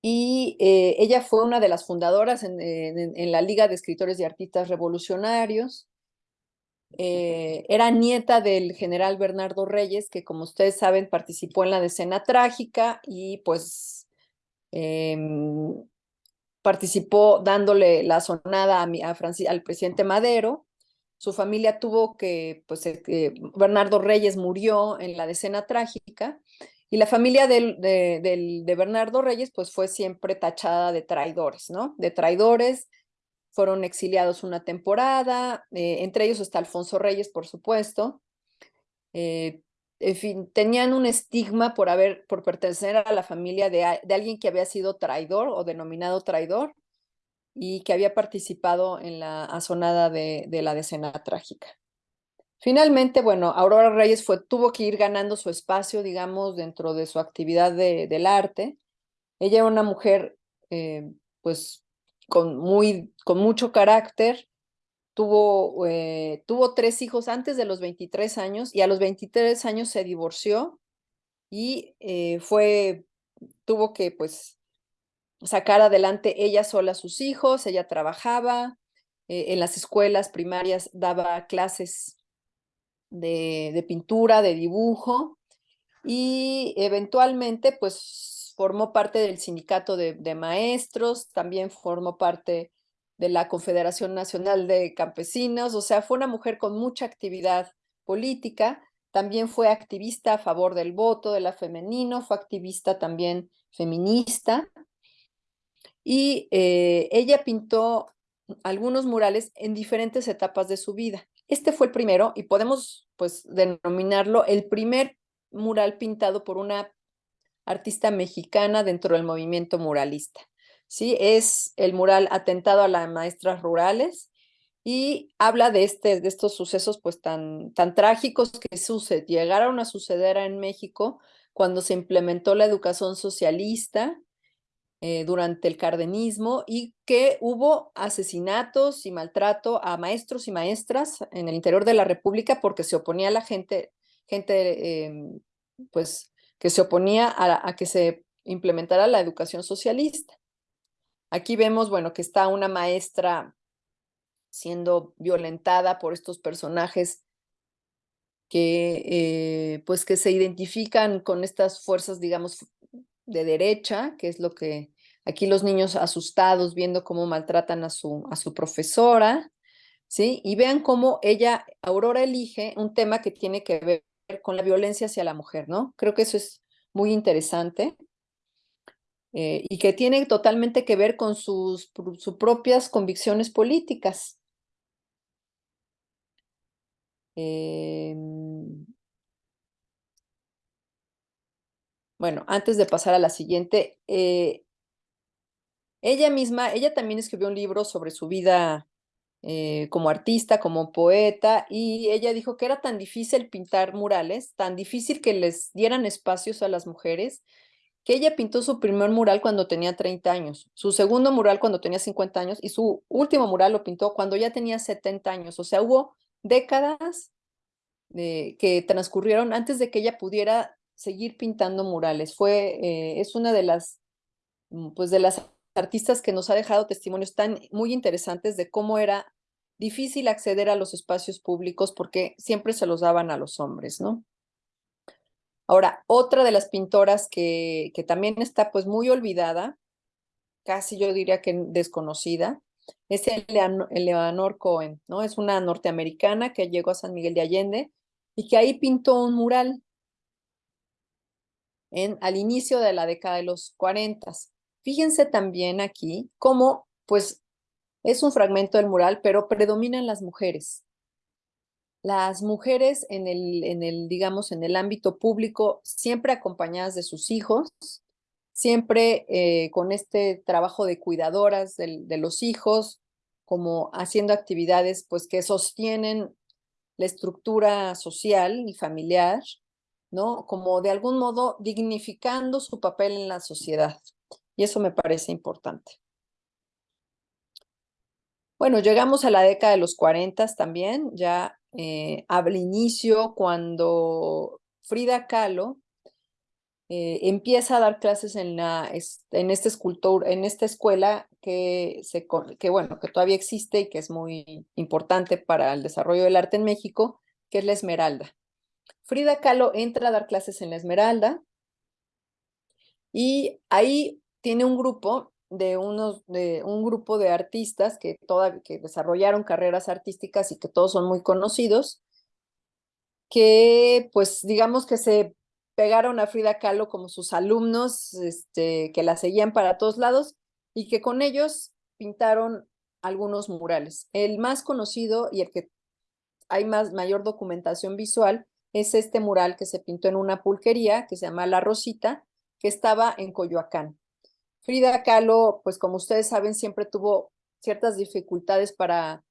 Y eh, ella fue una de las fundadoras en, la Liga de Escritores y Artistas Revolucionarios. Eh, era nieta del general Bernardo Reyes, que como ustedes saben participó en la decena trágica y pues em, participó dándole la sonada a, al presidente Madero. Su familia tuvo que, pues eh, Bernardo Reyes murió en la decena trágica y la familia de, Bernardo Reyes pues fue siempre tachada de traidores, ¿no? De traidores, fueron exiliados una temporada, eh, entre ellos está Alfonso Reyes, por supuesto. Eh, en fin, tenían un estigma por haber, por pertenecer a la familia de, alguien que había sido traidor o denominado traidor y que había participado en la azonada de, la decena trágica. Finalmente, bueno, Aurora Reyes fue, tuvo que ir ganando su espacio, digamos, dentro de su actividad del arte. Ella era una mujer, eh, pues, con, muy, con mucho carácter, Tuvo, eh, tuvo tres hijos antes de los 23 años y a los 23 años se divorció y eh, fue, tuvo que pues sacar adelante ella sola a sus hijos, ella trabajaba eh, en las escuelas primarias, daba clases de, de pintura, de dibujo y eventualmente pues formó parte del sindicato de, de maestros, también formó parte de la Confederación Nacional de Campesinos, o sea, fue una mujer con mucha actividad política, también fue activista a favor del voto de la femenino, fue activista también feminista, y eh, ella pintó algunos murales en diferentes etapas de su vida. Este fue el primero y podemos pues denominarlo el primer mural pintado por una artista mexicana dentro del movimiento muralista. ¿Sí? Es el mural Atentado a las Maestras Rurales y habla de, este, de estos sucesos pues tan, tan trágicos que suced, llegaron a suceder en México cuando se implementó la educación socialista eh, durante el cardenismo y que hubo asesinatos y maltrato a maestros y maestras en el interior de la República porque se oponía a la gente, gente em, pues que se oponía a, a que se implementara la educación socialista. Aquí vemos, bueno, que está una maestra siendo violentada por estos personajes que, eh, pues que se identifican con estas fuerzas, digamos, de derecha, que es lo que aquí los niños asustados viendo cómo maltratan a su, a su profesora, ¿sí? Y vean cómo ella, Aurora, elige un tema que tiene que ver con la violencia hacia la mujer, ¿no? Creo que eso es muy interesante. Eh, y que tiene totalmente que ver con sus, propias convicciones políticas. Em, bueno, antes de pasar a la siguiente, eh, ella misma, ella también escribió un libro sobre su vida eh, como artista, como poeta, y ella dijo que era tan difícil pintar murales, tan difícil que les dieran espacios a las mujeres, que ella pintó su primer mural cuando tenía 30 años, su segundo mural cuando tenía 50 años y su último mural lo pintó cuando ya tenía 70 años. O sea, hubo décadas que transcurrieron antes de que ella pudiera seguir pintando murales. Fue, eh, es una de las, mm, pues de las artistas que nos ha dejado testimonios tan muy interesantes de cómo era difícil acceder a los espacios públicos porque siempre se los daban a los hombres, ¿no? Ahora, otra de las pintoras que, que también está pues muy olvidada, casi yo diría que desconocida, es Eleanor Cohen, ¿no? Es una norteamericana que llegó a San Miguel de Allende y que ahí pintó un mural en, al inicio de la década de los 40. Fíjense también aquí cómo, pues, es un fragmento del mural, pero predominan las mujeres las mujeres en el, en el, digamos, en el ámbito público, siempre acompañadas de sus hijos, siempre eh, con este trabajo de cuidadoras de, los hijos, como haciendo actividades pues que sostienen la estructura social y familiar, ¿no? Como de algún modo dignificando su papel en la sociedad. Y eso me parece importante. Bueno, llegamos a la década de los 40 también, ya eh, inicio cuando Frida Kahlo eh, empieza a dar clases en, la, en, este en esta escuela que, se, que, bueno, que todavía existe y que es muy importante para el desarrollo del arte en México, que es la Esmeralda. Frida Kahlo entra a dar clases en la Esmeralda y ahí tiene un grupo de, unos, de un grupo de artistas que, toda, que desarrollaron carreras artísticas y que todos son muy conocidos, que pues digamos que se pegaron a Frida Kahlo como sus alumnos, este, que la seguían para todos lados y que con ellos pintaron algunos murales. El más conocido y el que hay más, mayor documentación visual es este mural que se pintó en una pulquería que se llama La Rosita, que estaba en Coyoacán. Frida Kahlo, pues como ustedes saben, siempre tuvo ciertas dificultades para,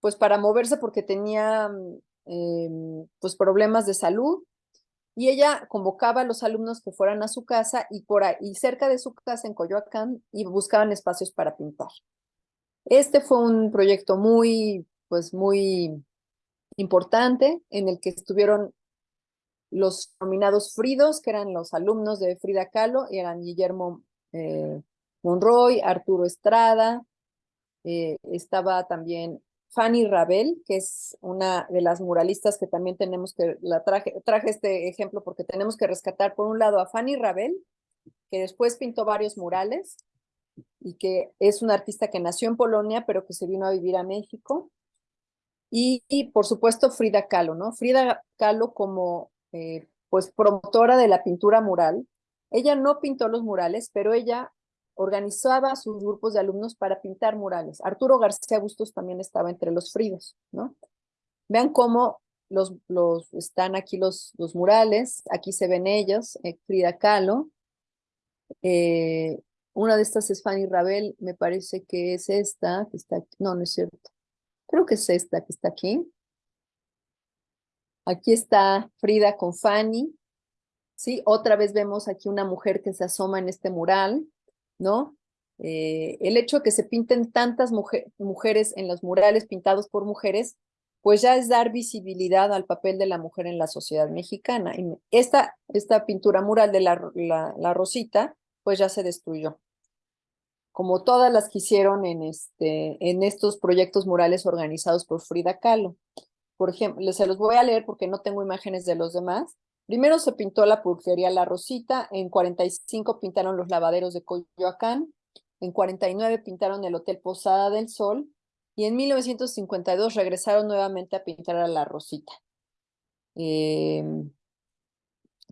pues para moverse porque tenía em, pues problemas de salud y ella convocaba a los alumnos que fueran a su casa y, por ahí, cerca de su casa en Coyoacán y buscaban espacios para pintar. Este fue un proyecto muy, pues muy importante en el que estuvieron los nominados Fridos, que eran los alumnos de Frida Kahlo, y eran Guillermo eh, Monroy, Arturo Estrada, eh, estaba también Fanny Rabel, que es una de las muralistas que también tenemos que, la traje, traje este ejemplo porque tenemos que rescatar por un lado a Fanny Rabel, que después pintó varios murales y que es un artista que nació en Polonia, pero que se vino a vivir a México. Y, por supuesto Frida Kahlo, ¿no? Frida Kahlo como eh, pues promotora de la pintura mural. Ella no pintó los murales, pero ella organizaba sus grupos de alumnos para pintar murales. Arturo García Bustos también estaba entre los fridos, ¿no? Vean cómo los, están aquí los, los murales, aquí se ven ellos, eh, Frida Kahlo. Eh, una de estas es Fanny Rabel, me parece que es esta, que está aquí. No, no es cierto. Creo que es esta que está aquí. Aquí está Frida con Fanny. ¿Sí? Otra vez vemos aquí una mujer que se asoma en este mural, ¿no? Eh, el hecho de que se pinten tantas mujeres en los murales pintados por mujeres pues ya es dar visibilidad al papel de la mujer en la sociedad mexicana. Y esta, esta pintura mural de la, la, Rosita, pues ya se destruyó. Como todas las que hicieron en, este, en estos proyectos murales organizados por Frida Kahlo. Por ejemplo, se los voy a leer porque no tengo imágenes de los demás. Primero se pintó la pulquería La Rosita, en 45 pintaron los lavaderos de Coyoacán, en 49 pintaron el Hotel Posada del Sol, y en 1952 regresaron nuevamente a pintar a la Rosita. Em,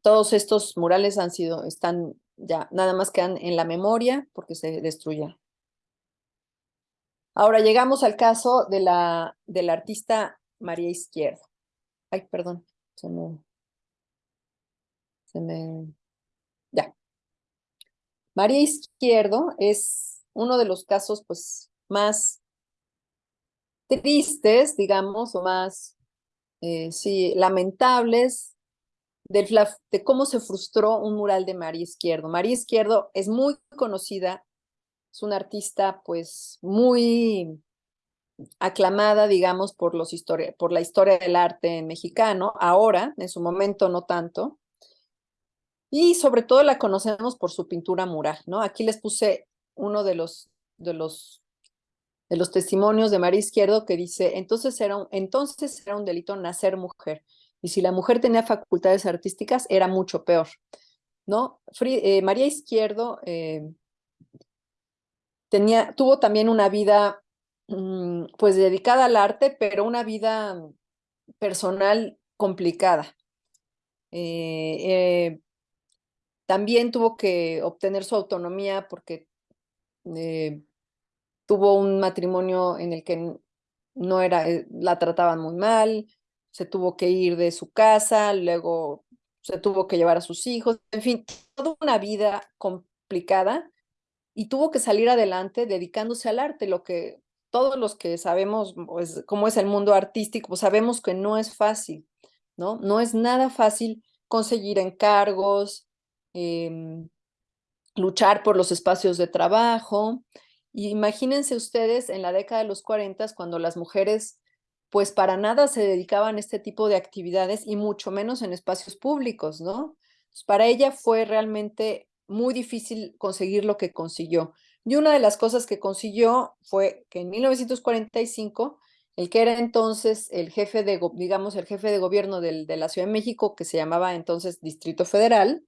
todos estos murales han sido, están ya, nada más quedan en la memoria porque se destruyen. Ahora llegamos al caso de la, del artista María Izquierdo. Ay, perdón, se me, ya. María Izquierdo es uno de los casos, pues, más tristes, digamos, o más, eh, sí, lamentables de, de cómo se frustró un mural de María Izquierdo. María Izquierdo es muy conocida, es una artista pues muy aclamada, digamos, por, los por la historia del arte mexicano, ahora, en su momento no tanto, y sobre todo la conocemos por su pintura mural, ¿no? Aquí les puse uno de los, de los de los testimonios de María Izquierdo que dice, entonces era, un, entonces era un delito nacer mujer. Y si la mujer tenía facultades artísticas, era mucho peor. ¿no? Eh, María Izquierdo eh, tenía, tuvo también una vida mm, pues dedicada al arte, pero una vida personal complicada. Eh, también tuvo que obtener su autonomía porque tuvo un matrimonio en el que no era, eh, la trataban muy mal, se tuvo que ir de su casa, luego se tuvo que llevar a sus hijos, en fin, toda una vida complicada y tuvo que salir adelante dedicándose al arte, lo que todos los que sabemos pues, cómo es el mundo artístico, pues sabemos que no es fácil, ¿no? No es nada fácil conseguir encargos, em, luchar por los espacios de trabajo, imagínense ustedes en la década de los 40 cuando las mujeres pues para nada se dedicaban a este tipo de actividades y mucho menos en espacios públicos, ¿no? Para ella fue realmente muy difícil conseguir lo que consiguió. Y una de las cosas que consiguió fue que en 1945, el que era entonces el jefe de, digamos, el jefe de gobierno de la Ciudad de México, que se llamaba entonces Distrito Federal,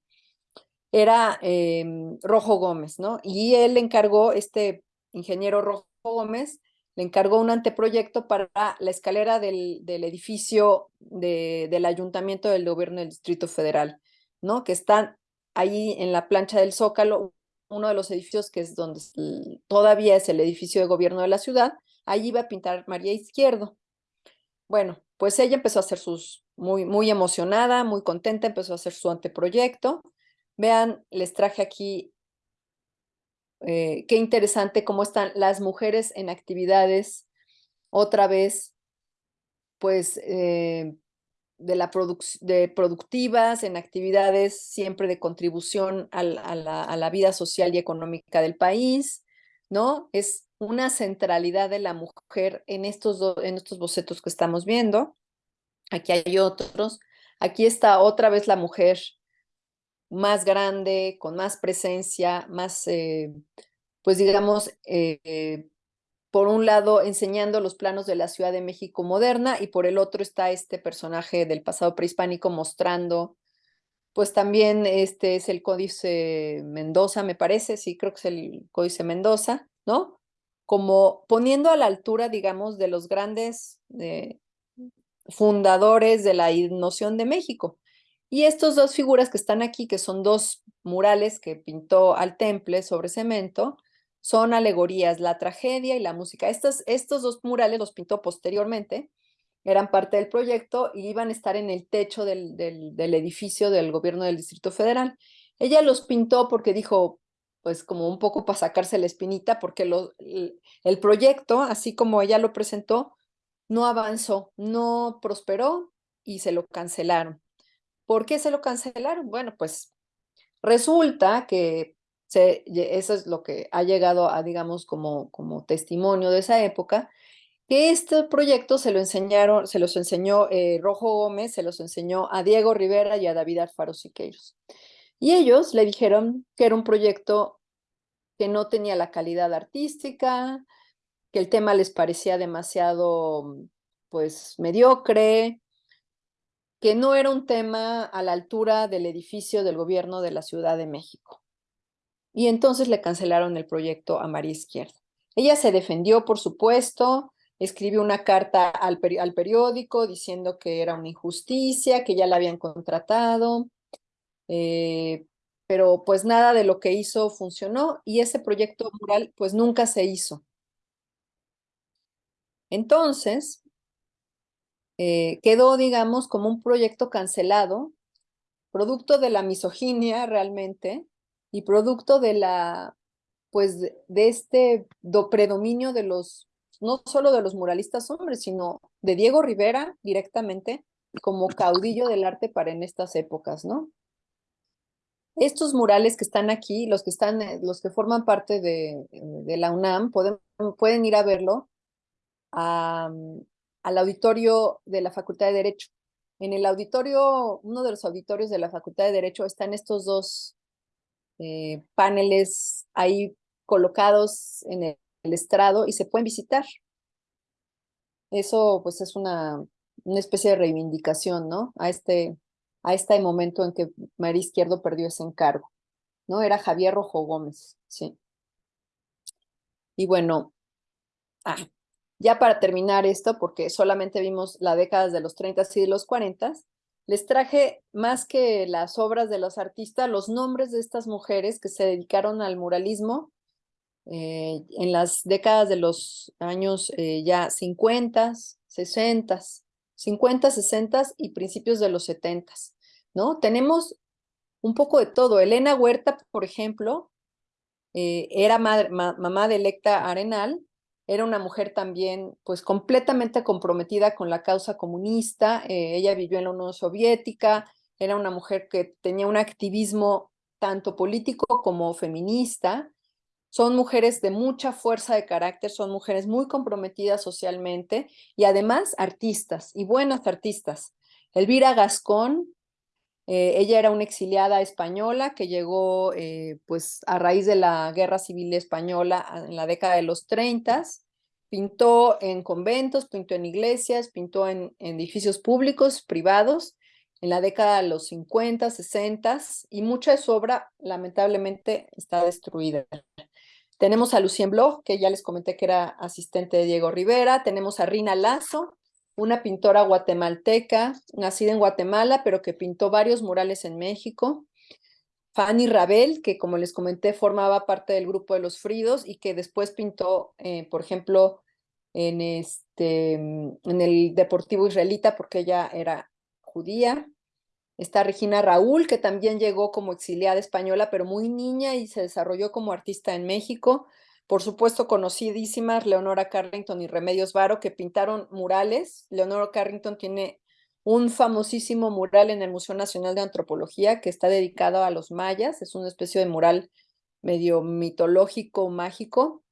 era em, Rojo Gómez, ¿no? Y él encargó este ingeniero Rojo Gómez, le encargó un anteproyecto para la escalera del, del edificio del ayuntamiento del gobierno del Distrito Federal, ¿no? Que están ahí en la plancha del Zócalo, uno de los edificios que es donde todavía es el edificio de gobierno de la ciudad, allí iba a pintar María Izquierdo. Bueno, pues ella empezó a hacer sus, muy, muy emocionada, muy contenta, empezó a hacer su anteproyecto. Vean, les traje aquí eh, qué interesante cómo están las mujeres en actividades, otra vez, pues, eh, de, la de productivas, en actividades siempre de contribución a, la, vida social y económica del país, ¿no? Es una centralidad de la mujer en estos, en estos bocetos que estamos viendo. Aquí hay otros. Aquí está otra vez la mujer más grande, con más presencia, más, eh, pues digamos, eh, por un lado enseñando los planos de la Ciudad de México moderna y por el otro está este personaje del pasado prehispánico mostrando pues también este es el Códice Mendoza, me parece, sí, creo que es el Códice Mendoza, ¿no? Como poniendo a la altura, digamos, de los grandes eh, fundadores de la noción de México. Y estas dos figuras que están aquí, que son dos murales que pintó al temple sobre cemento, son alegorías, la tragedia y la música. Estos, estos dos murales los pintó posteriormente, eran parte del proyecto y iban a estar en el techo del, del, edificio del gobierno del Distrito Federal. Ella los pintó porque dijo, pues como un poco para sacarse la espinita, porque el proyecto, así como ella lo presentó, no avanzó, no prosperó y se lo cancelaron. ¿Por qué se lo cancelaron? Bueno, pues resulta que eso es lo que ha llegado a, digamos, como, como testimonio de esa época, que este proyecto se lo enseñaron, se los enseñó eh, Rojo Gómez, se los enseñó a Diego Rivera y a David Alfaro Siqueiros. Y ellos le dijeron que era un proyecto que no tenía la calidad artística, que el tema les parecía demasiado, pues, mediocre, que no era un tema a la altura del edificio del gobierno de la Ciudad de México. Y entonces le cancelaron el proyecto a María Izquierda. Ella se defendió, por supuesto, escribió una carta al, periódico diciendo que era una injusticia, que ya la habían contratado, eh, pero pues nada de lo que hizo funcionó y ese proyecto mural pues nunca se hizo. Entonces, eh, quedó, digamos, como un proyecto cancelado, producto de la misoginia realmente y producto de la, pues, de, este predominio de los, no solo de los muralistas hombres, sino de Diego Rivera directamente como caudillo del arte para en estas épocas, ¿no? Estos murales que están aquí, los que están, eh, los que forman parte de, de la UNAM, pueden, pueden ir a verlo al auditorio de la Facultad de Derecho. En el auditorio, uno de los auditorios de la Facultad de Derecho están estos dos eh, paneles ahí colocados en el, estrado y se pueden visitar. Eso pues es una, una especie de reivindicación, ¿no? A este, a este momento en que María Izquierdo perdió ese encargo, ¿no? Era Javier Rojo Gómez, sí. Y bueno, ah, ya para terminar esto, porque solamente vimos la década de los 30 y de los 40, les traje más que las obras de los artistas, los nombres de estas mujeres que se dedicaron al muralismo eh, en las décadas de los años eh, ya 50, 60, 50, 60 y principios de los 70, ¿no? Tenemos un poco de todo. Elena Huerta, por ejemplo, eh, era mamá de Electa Arenal, era una mujer también pues completamente comprometida con la causa comunista, eh, ella vivió en la Unión Soviética, era una mujer que tenía un activismo tanto político como feminista, son mujeres de mucha fuerza de carácter, son mujeres muy comprometidas socialmente y además artistas y buenas artistas. Elvira Gascón, eh, ella era una exiliada española que llegó eh, pues a raíz de la Guerra Civil Española en la década de los 30. Pintó en conventos, pintó en iglesias, pintó en, edificios públicos, privados, en la década de los 50, 60 y mucha de su obra lamentablemente está destruida. Tenemos a Lucien Bloch, que ya les comenté que era asistente de Diego Rivera. Tenemos a Rina Lazo, una pintora guatemalteca, nacida en Guatemala, pero que pintó varios murales en México. Fanny Rabel, que como les comenté, formaba parte del grupo de los Fridos y que después pintó, eh, por ejemplo, en, este, en el Deportivo Israelita, porque ella era judía. Está Regina Raúl, que también llegó como exiliada española, pero muy niña y se desarrolló como artista en México. Por supuesto, conocidísimas Leonora Carrington y Remedios Varo, que pintaron murales. Leonora Carrington tiene un famosísimo mural en el Museo Nacional de Antropología que está dedicado a los mayas. Es una especie de mural medio mitológico, mágico,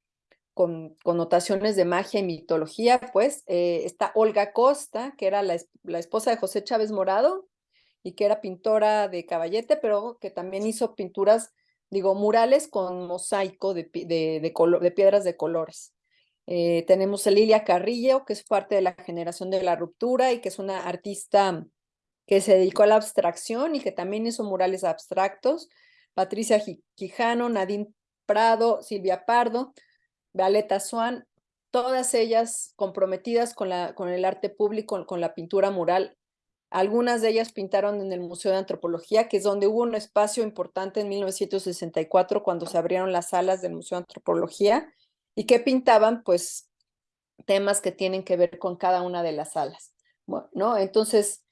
con connotaciones de magia y mitología, pues. Eh, está Olga Costa, que era la, la esposa de José Chávez Morado y que era pintora de caballete, pero que también hizo pinturas digo, murales con mosaico de, de, de, piedras de colores. Eh, tenemos a Lilia Carrillo, que es parte de la generación de la ruptura y que es una artista que se dedicó a la abstracción y que también hizo murales abstractos, Patricia Quijano, Nadine Prado, Silvia Pardo, Violeta Swan, todas ellas comprometidas con, la, con el arte público, con la pintura mural. Algunas de ellas pintaron en el Museo de Antropología, que es donde hubo un espacio importante en 1964 cuando se abrieron las salas del Museo de Antropología y que pintaban pues temas que tienen que ver con cada una de las salas. ¿no? Entonces,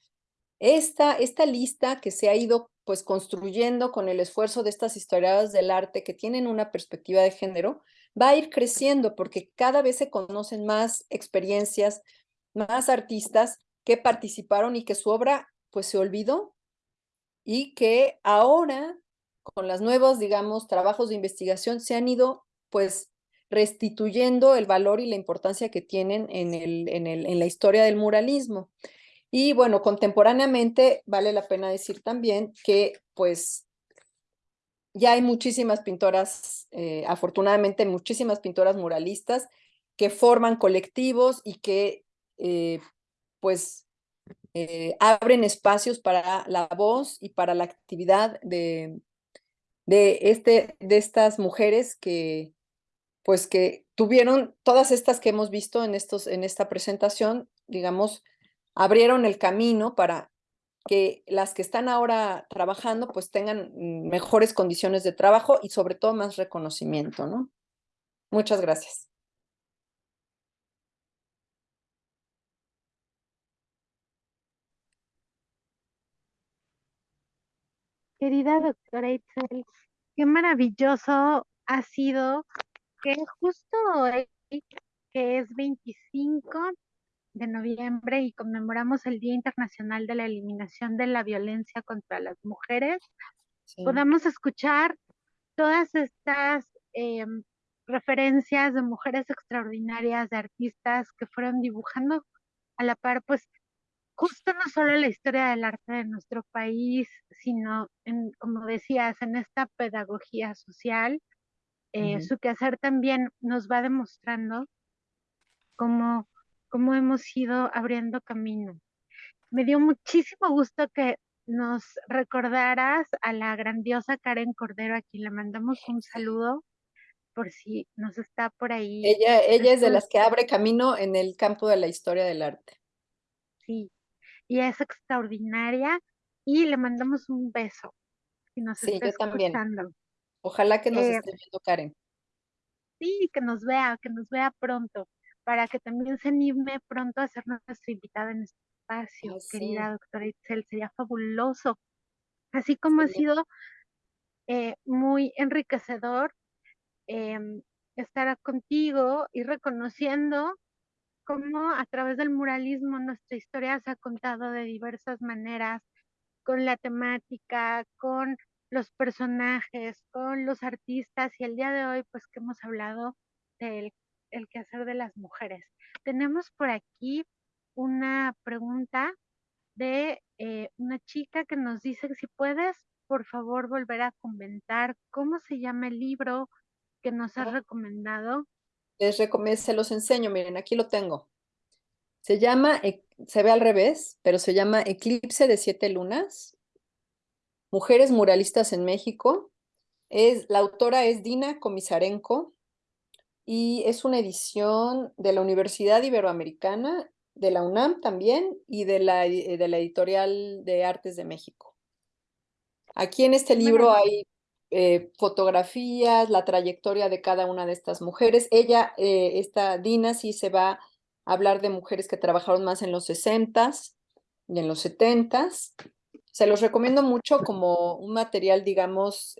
esta, esta lista que se ha ido pues construyendo con el esfuerzo de estas historiadoras del arte que tienen una perspectiva de género, va a ir creciendo porque cada vez se conocen más experiencias, más artistas que participaron y que su obra pues se olvidó y que ahora con los nuevos, digamos, trabajos de investigación se han ido pues restituyendo el valor y la importancia que tienen en, el, en, el, en la historia del muralismo. Y bueno, contemporáneamente vale la pena decir también que pues ya hay muchísimas pintoras, eh, afortunadamente muchísimas pintoras muralistas que forman colectivos y que eh, pues eh, abren espacios para la voz y para la actividad de, de, este, de estas mujeres que pues que tuvieron todas estas que hemos visto en, estos, en esta presentación, digamos, abrieron el camino para que las que están ahora trabajando pues tengan mejores condiciones de trabajo y sobre todo más reconocimiento, ¿no? Muchas gracias. Querida doctora Itzel, qué maravilloso ha sido que justo hoy, que es 25 de noviembre y conmemoramos el Día Internacional de la Eliminación de la Violencia contra las Mujeres, podamos escuchar todas estas em, referencias de mujeres extraordinarias, de artistas que fueron dibujando a la par, pues justo no solo la historia del arte de nuestro país, sino, en, como decías, en esta pedagogía social, eh, su quehacer también nos va demostrando cómo cómo hemos ido abriendo camino. Me dio muchísimo gusto que nos recordaras a la grandiosa Karen Cordero, a quien le mandamos un saludo por si nos está por ahí. Ella, ella es de las que abre camino en el campo de la historia del arte. Sí, y es extraordinaria y le mandamos un beso. Si nos sí, yo también. Ojalá que nos eh, esté viendo Karen. Sí, que nos vea, que nos vea pronto para que también se anime pronto a ser nuestra invitada en este espacio, querida doctora Itzel, sería fabuloso. Así como ha sido eh, muy enriquecedor em, estar contigo y reconociendo cómo a través del muralismo nuestra historia se ha contado de diversas maneras, con la temática, con los personajes, con los artistas y el día de hoy pues que hemos hablado del el quehacer de las mujeres. Tenemos por aquí una pregunta de eh, una chica que nos dice que si puedes, por favor, volver a comentar cómo se llama el libro que nos has recomendado. Les recomiendo, se los enseño, miren, aquí lo tengo. Se llama, e, se ve al revés, pero se llama Eclipse de Siete Lunas. Mujeres muralistas en México. Es, la autora es Dina Comisarenko y es una edición de la Universidad Iberoamericana, de la UNAM también y de la, de la Editorial de Artes de México. Aquí en este libro hay eh, fotografías, la trayectoria de cada una de estas mujeres. Ella, eh, esta Dina, sí se va a hablar de mujeres que trabajaron más en los 60s y en los 70s. Se los recomiendo mucho como un material, digamos,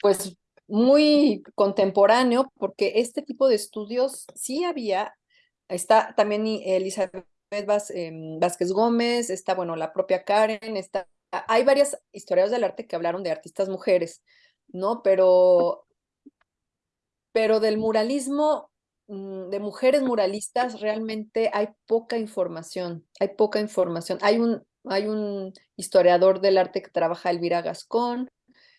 pues muy contemporáneo, porque este tipo de estudios sí había, está también Elizabeth em, Vázquez Gómez, está, bueno, la propia Karen, está, hay varias historias del arte que hablaron de artistas mujeres, ¿no? Pero, pero del muralismo, mm, de mujeres muralistas, realmente hay poca información, hay poca información. Hay un, hay un historiador del arte que trabaja, Elvira Gascón,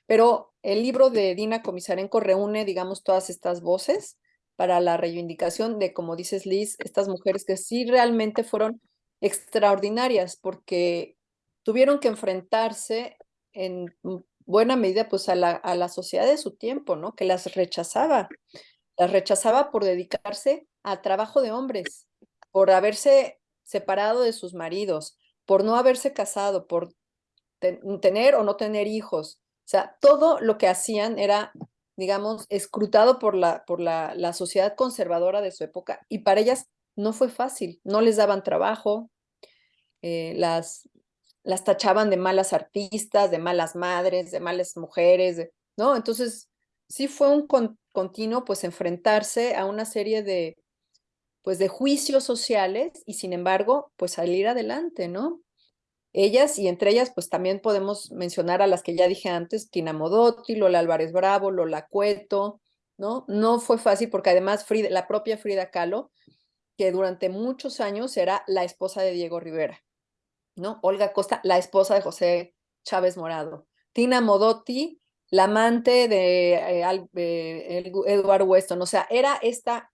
pero el libro de Dina Comisarenko reúne, digamos, todas estas voces para la reivindicación de, como dices Liz, estas mujeres que sí realmente fueron extraordinarias porque tuvieron que enfrentarse en buena medida pues a la, a la sociedad de su tiempo, ¿no? Que las rechazaba, las rechazaba por dedicarse al trabajo de hombres, por haberse separado de sus maridos, por no haberse casado, por tener o no tener hijos. O sea, todo lo que hacían era, digamos, escrutado por la, por la, la sociedad conservadora de su época y para ellas no fue fácil, no les daban trabajo, eh, las, las tachaban de malas artistas, de malas madres, de malas mujeres, ¿no? Entonces, sí fue un continuo, pues, enfrentarse a una serie de, pues, de juicios sociales y, sin embargo, pues, salir adelante, ¿no? Ellas, y entre ellas, pues, también podemos mencionar a las que ya dije antes, Tina Modotti, Lola Álvarez Bravo, Lola Cueto, ¿no? No fue fácil porque además la propia Frida Kahlo, que durante muchos años era la esposa de Diego Rivera, ¿no? Olga Costa, la esposa de José Chávez Morado. Tina Modotti, la amante de eh, Eduardo Weston. O sea, era esta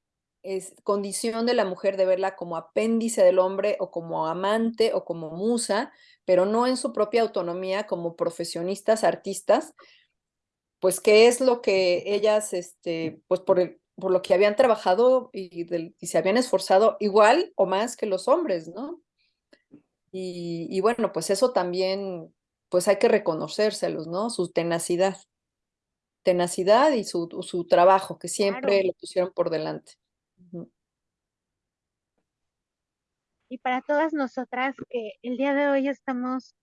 condición de la mujer de verla como apéndice del hombre o como amante o como musa, pero no en su propia autonomía como profesionistas, artistas, pues qué es lo que ellas, este, pues por el, por lo que habían trabajado y, se habían esforzado igual o más que los hombres, ¿no? Y, bueno, pues eso también, pues hay que reconocérselos, ¿no? Su tenacidad. Tenacidad y su, su trabajo, que siempre lo pusieron por delante. Y para todas nosotras que el día de hoy estamos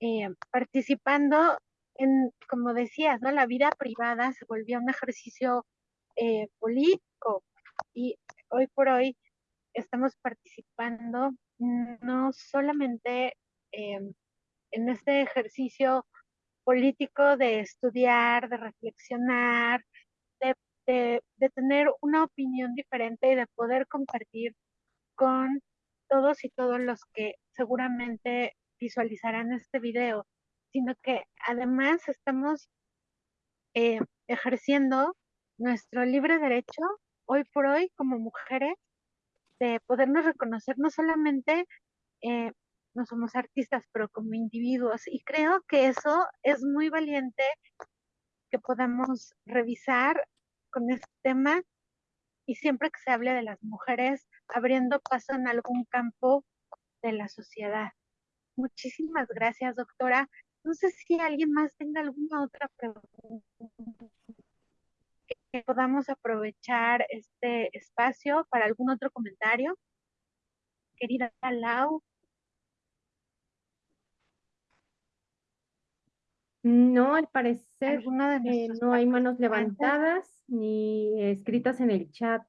eh, participando en, como decías, ¿no? La vida privada se volvió un ejercicio eh, político y hoy por hoy estamos participando no solamente em, en este ejercicio político de estudiar, de reflexionar, de, tener una opinión diferente y de poder compartir con todos y todos los que seguramente visualizarán este video, sino que además estamos eh, ejerciendo nuestro libre derecho hoy por hoy como mujeres de podernos reconocer no solamente eh, no somos artistas, pero como individuos. Y creo que eso es muy valiente que podamos revisar con este tema y siempre que se hable de las mujeres abriendo paso en algún campo de la sociedad. Muchísimas gracias, doctora. No sé si alguien más tenga alguna otra pregunta que podamos aprovechar este espacio para algún otro comentario. Querida Lau. No, al parecer eh, no hay manos levantadas ni escritas en el chat.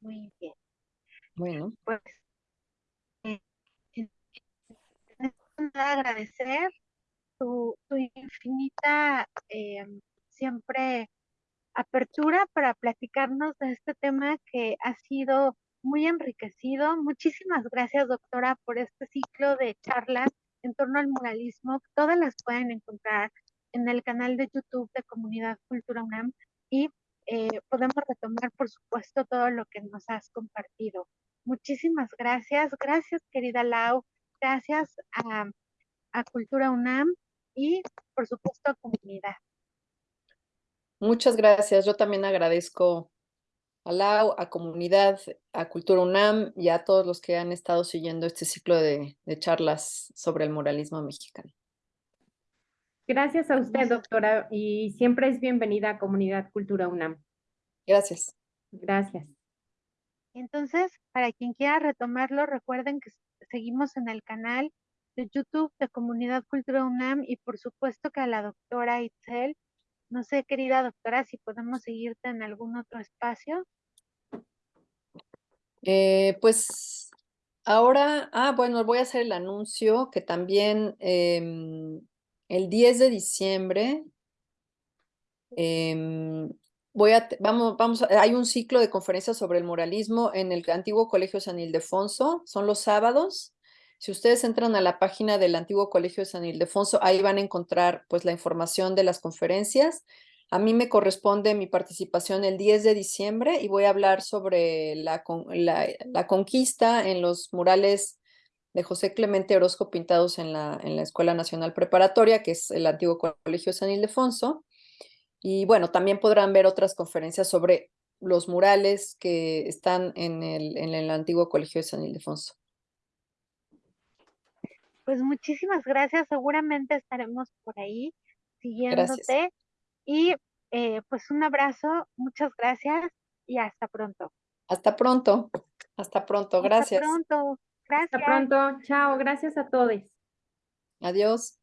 Muy bien. Bueno. Pues eh, agradecer tu, infinita eh, siempre apertura para platicarnos de este tema que ha sido muy enriquecido. Muchísimas gracias, doctora, por este ciclo de charlas en torno al muralismo. Todas las pueden encontrar en el canal de YouTube de Comunidad Cultura UNAM y eh, podemos retomar, por supuesto, todo lo que nos has compartido. Muchísimas gracias. Gracias, querida Lau. Gracias a Cultura UNAM y, por supuesto, a comunidad. Muchas gracias. Yo también agradezco a la a comunidad, a Cultura UNAM y a todos los que han estado siguiendo este ciclo de, charlas sobre el muralismo mexicano. Gracias a usted, doctora, y siempre es bienvenida a Comunidad Cultura UNAM. Gracias. Gracias. Entonces, para quien quiera retomarlo, recuerden que seguimos en el canal de YouTube de Comunidad Cultura UNAM y por supuesto que a la doctora Itzel. No sé, querida doctora, si podemos seguirte en algún otro espacio. Eh, pues ahora, ah, bueno, voy a hacer el anuncio que también em, el 10 de diciembre em, voy a, vamos, vamos, hay un ciclo de conferencias sobre el muralismo en el antiguo Colegio San Ildefonso, son los sábados, si ustedes entran a la página del antiguo Colegio de San Ildefonso, ahí van a encontrar pues la información de las conferencias. A mí me corresponde mi participación el 10 de diciembre y voy a hablar sobre la, la, conquista en los murales de José Clemente Orozco pintados en la, en la Escuela Nacional Preparatoria, que es el antiguo Colegio San Ildefonso. Y bueno, también podrán ver otras conferencias sobre los murales que están en el, en el antiguo Colegio de San Ildefonso. Pues muchísimas gracias, seguramente estaremos por ahí siguiéndote. Y eh, pues un abrazo, muchas gracias y hasta pronto. Hasta pronto, hasta pronto, gracias. Hasta pronto, gracias. Hasta pronto, chao, gracias a todos. Adiós.